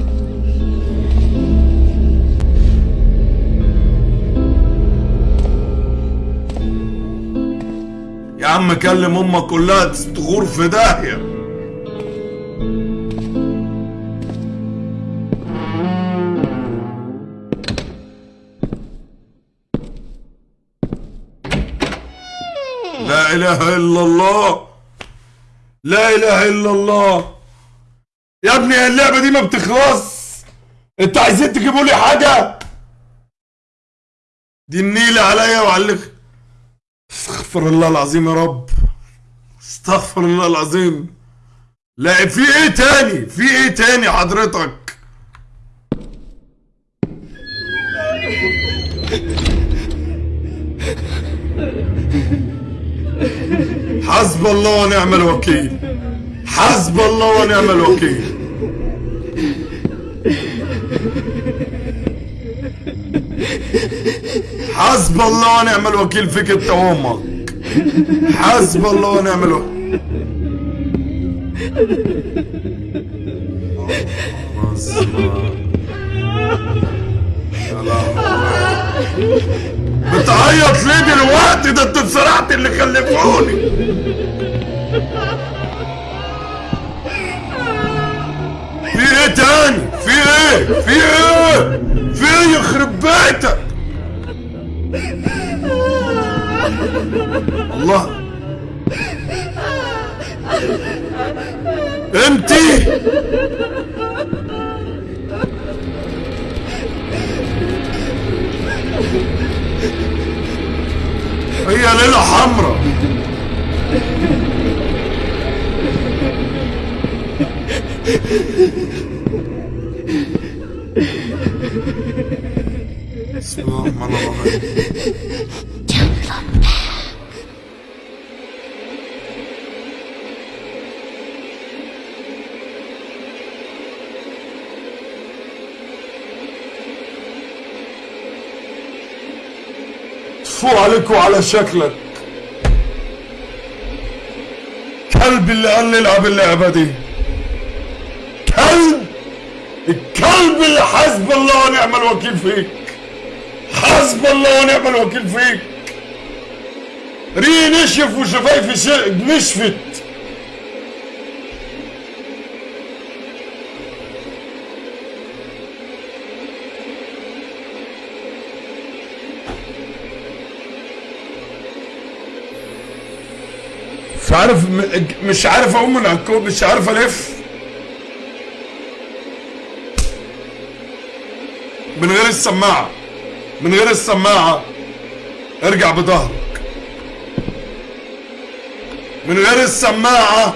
يا عم كلم أمك كلها تغور في داهية. إله إلا الله. لا إله إلا الله. يا ابني اللعبة دي ما بتخلص. انت عايزين تجيبوا لي حاجة؟ دي النيلة عليا وعلق استغفر الله العظيم يا رب. استغفر الله العظيم. لا في إيه تاني؟ في إيه تاني حضرتك؟ حسب الله ونعم الوكيل. حسب الله ونعم الوكيل. حسب الله ونعم الوكيل فيك انت وامك. حسب الله ونعم الوكيل. بتعيط ليه دلوقتي؟ ده انت اتسرعت اللي خلفوني في إيه تاني؟ في إيه؟ في إيه؟ في إيه يخرب بيتك؟ الله. انتي؟ هي ليلة حمراء. بسم الله الرحمن الرحيم فو عليك وعلى شكلك. كلب اللي قال لي العب اللعبة دي. كلب؟ الكلب اللي حسب الله ونعم الوكيل فيك. حسب الله ونعم الوكيل فيك. ريه نشف وشفايفي نشفت. مش عارف مش عارف أقوم من الكوب مش عارف ألف. من غير السماعة من غير السماعة. ارجع بظهرك من غير السماعة.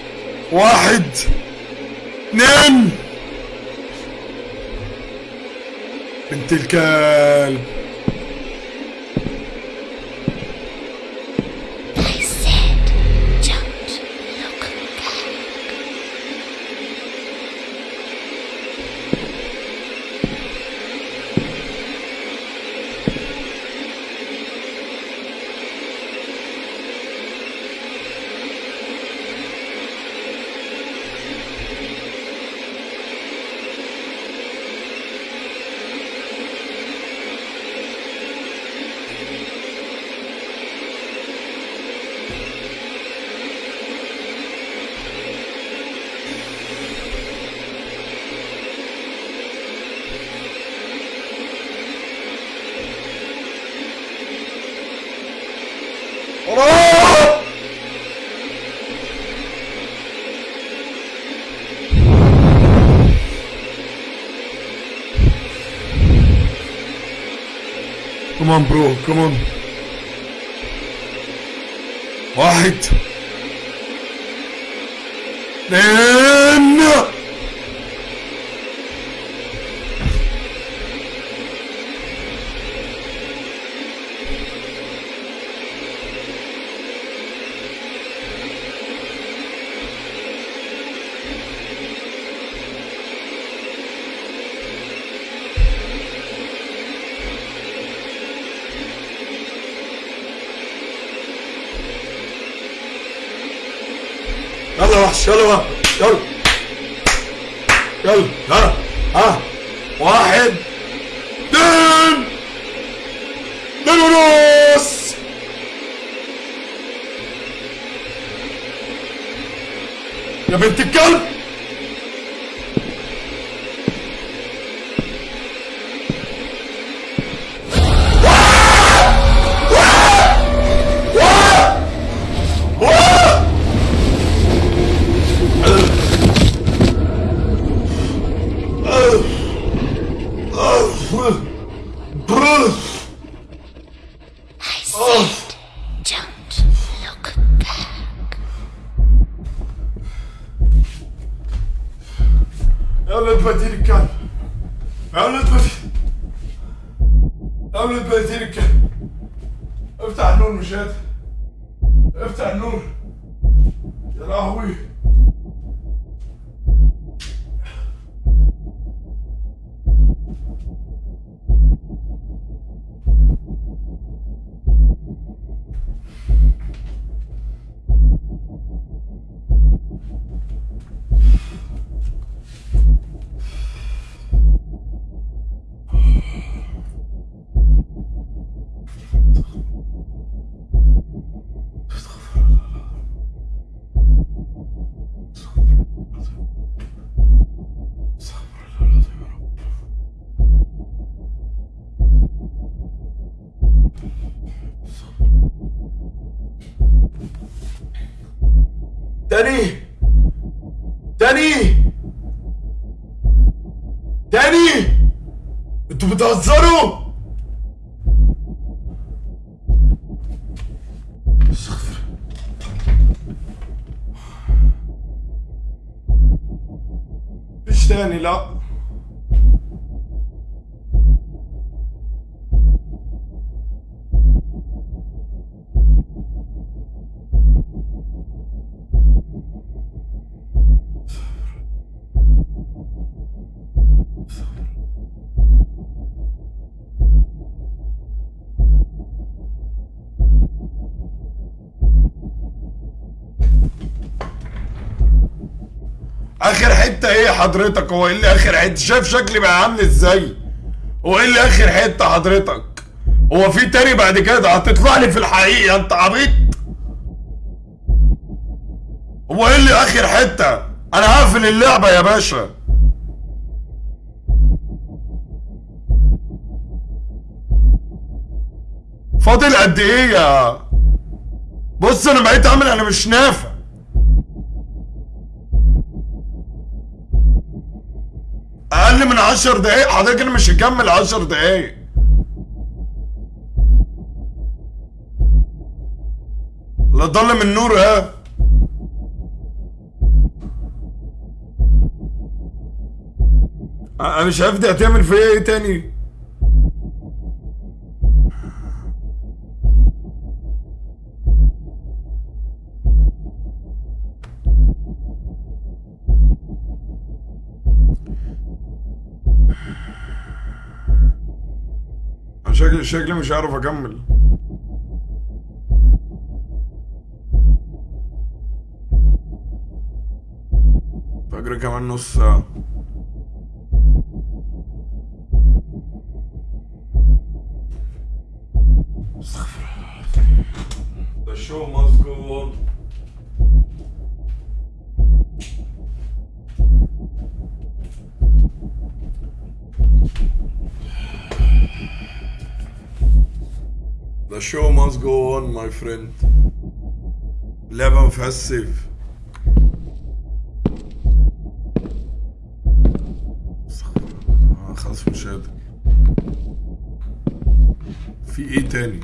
واحد اثنين. بنت الكلب on bro, come on. 撤了吧 أنتوا بتهزروا استغفر مفيش تاني لا اخر حتة إيه حضرتك هو إيه اللي آخر حتة؟ شايف شكلي بقى عامل إزاي؟ هو إيه اللي آخر حتة حضرتك؟ هو في تاني بعد كده؟ هتطلع لي في الحقيقة انت عبيط هو إيه اللي آخر حتة؟ أنا هقفل اللعبة يا باشا. فاضل قد إيه يا؟ بص أنا بقيت عامل أنا مش نافع. أقل من عشر دقايق. حضرتك أنا مش هكمل عشر دقايق. لا ضل من ها؟ أنا مش عارف دي هتعمل فيا إيه تاني أنا شكلي مش عارف أكمل فجر كمان نص ساعة استغفر الله. The show must show must go on my friend. اللعبة ما فيهاش سيف استغفر الله. آه، خلاص مش قادر في إيه تاني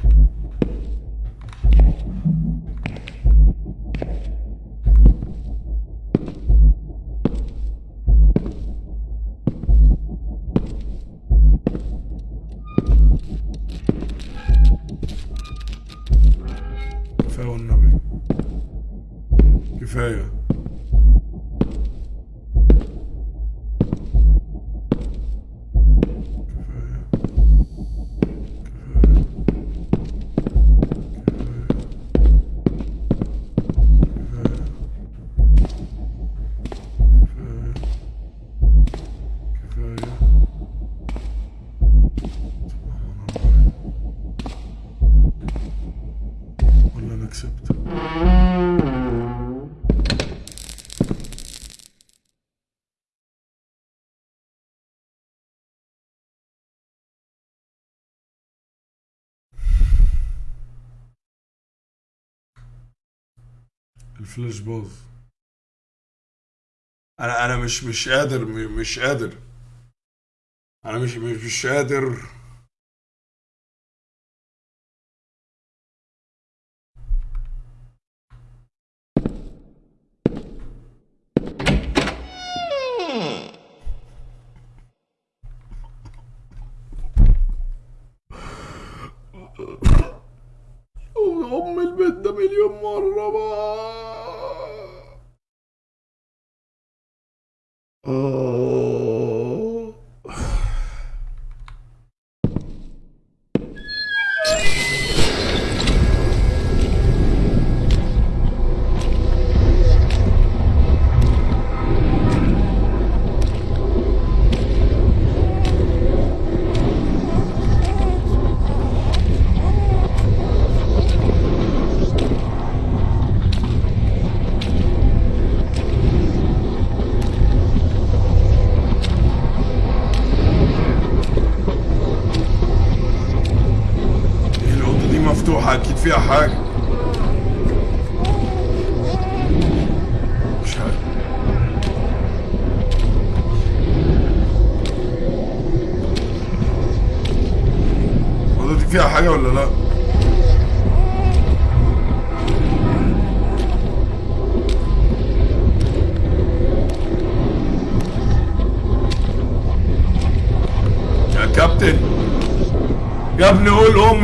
الفلاش باظ. أنا أنا مش مش قادر مش قادر. أنا مش مش, مش قادر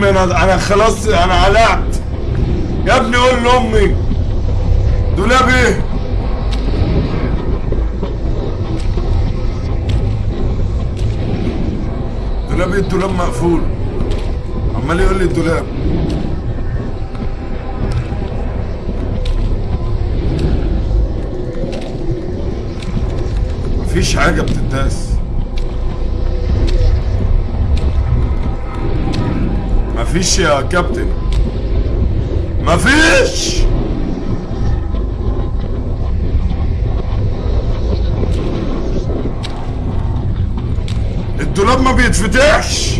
امي أنا أنا خلاص أنا علعت يا ابني قول لأمي. دولاب إيه؟ دولاب إيه؟ الدولاب مقفول. عمال يقول لي الدولاب. مفيش حاجة بتداس مفيش يا كابتن. مفيش! الدولاب ما بيتفتحش!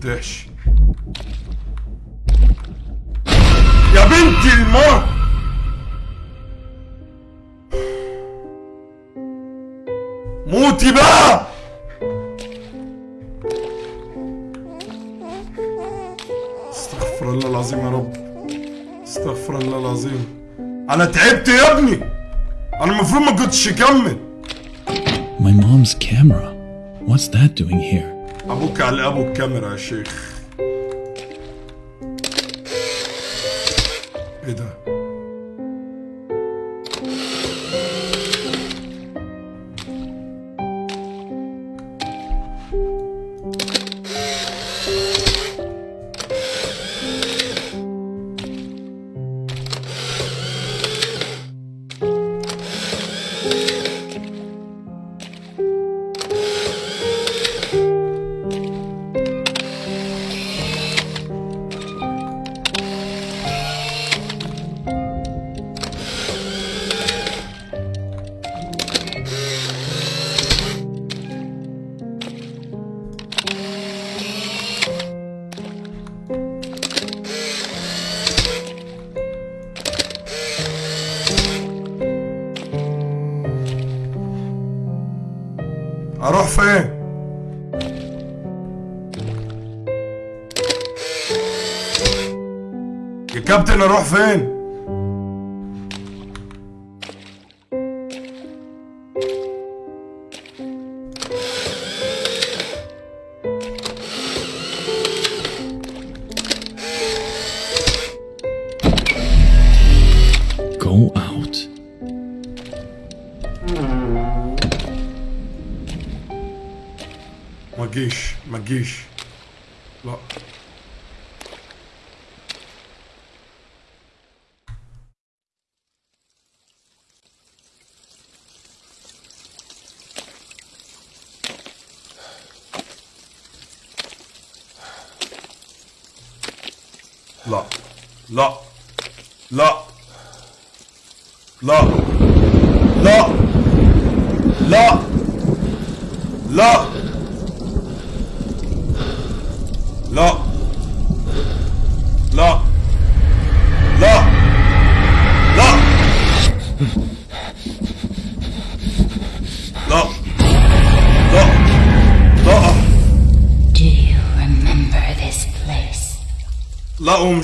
the dish. shirt. أروح فين؟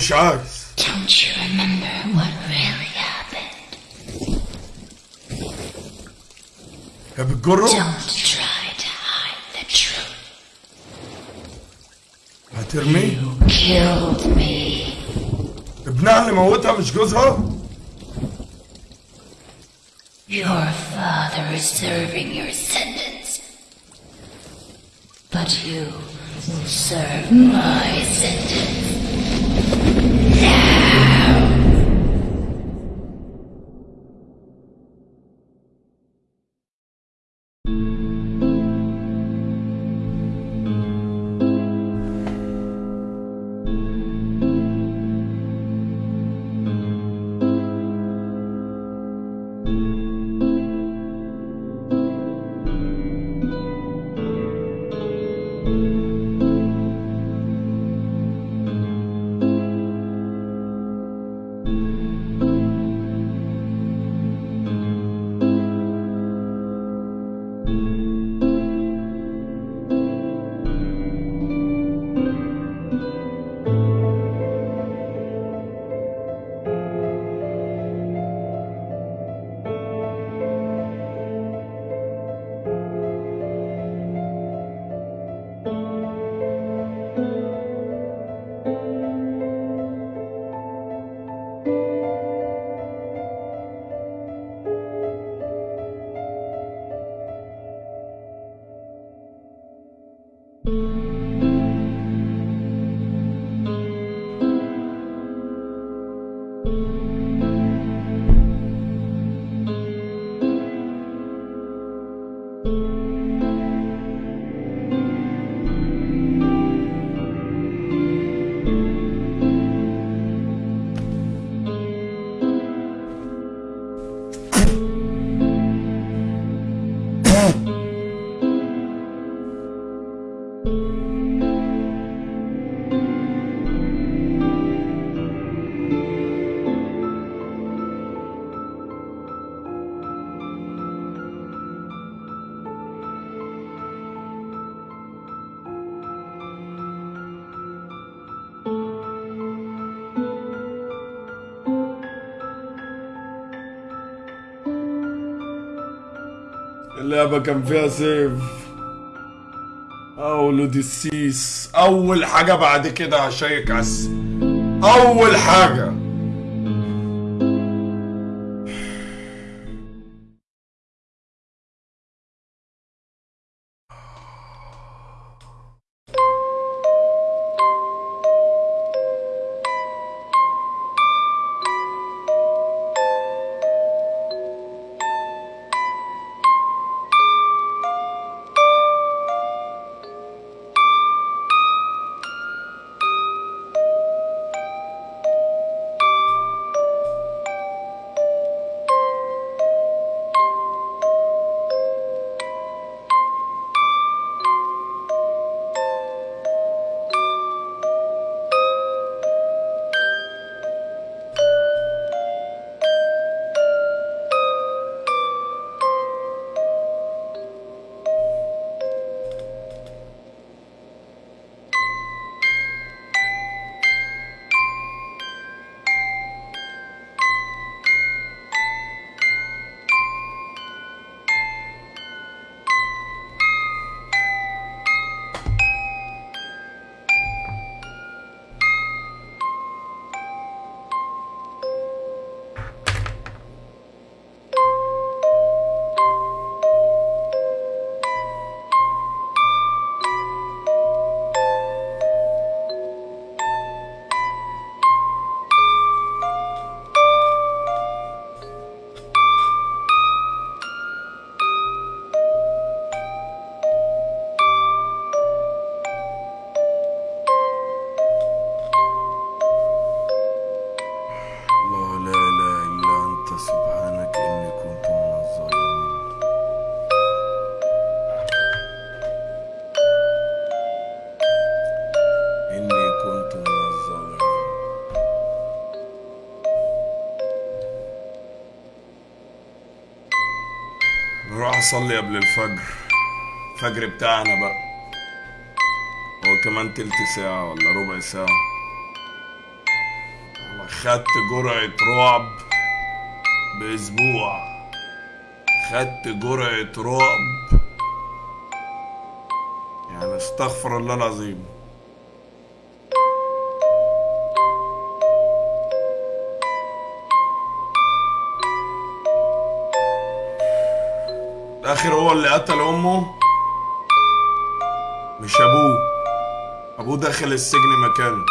shocked. اللعبة كان فيها سيف أول ديسيس أول حاجة بعد كده هشيك عس أول حاجة. اصلي قبل الفجر. الفجر بتاعنا بقى. هو كمان تلت ساعة ولا ربع ساعة. أنا خدت جرعة رعب بأسبوع. خدت جرعة رعب. يعني أستغفر الله العظيم. اللي قتل أمه؟ مش أبوه. أبوه دخل السجن مكانه.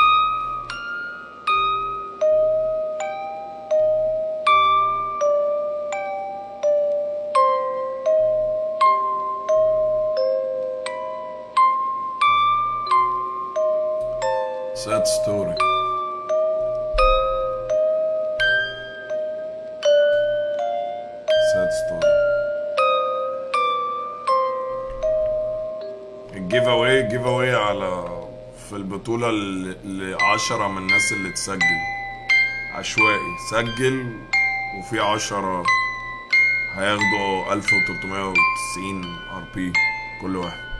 البطولة ل 10 من الناس اللي تسجل. عشوائي. سجل وفي 10 هياخدوا 1390 ار بي كل واحد.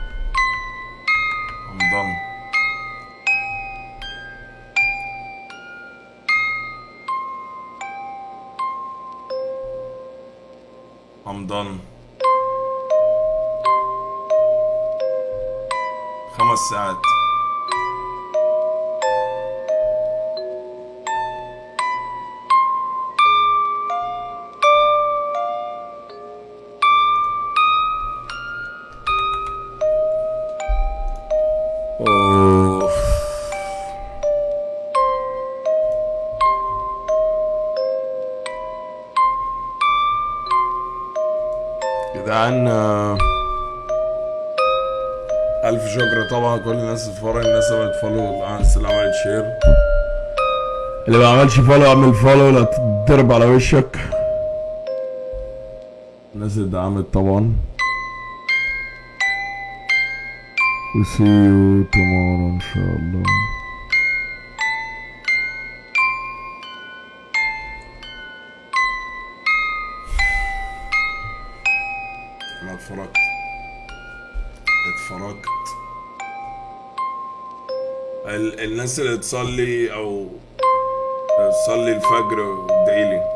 الناس اتفرجت الناس عملت follow الناس اللي عملت share؟ اللي ما عملش follow اعمل follow لا تضرب على وشك. الناس اللي دعمت طبعا. See you tomorrow إن شاء الله. الناس اللي تصلي أو تصلي الفجر ربنا ينجيني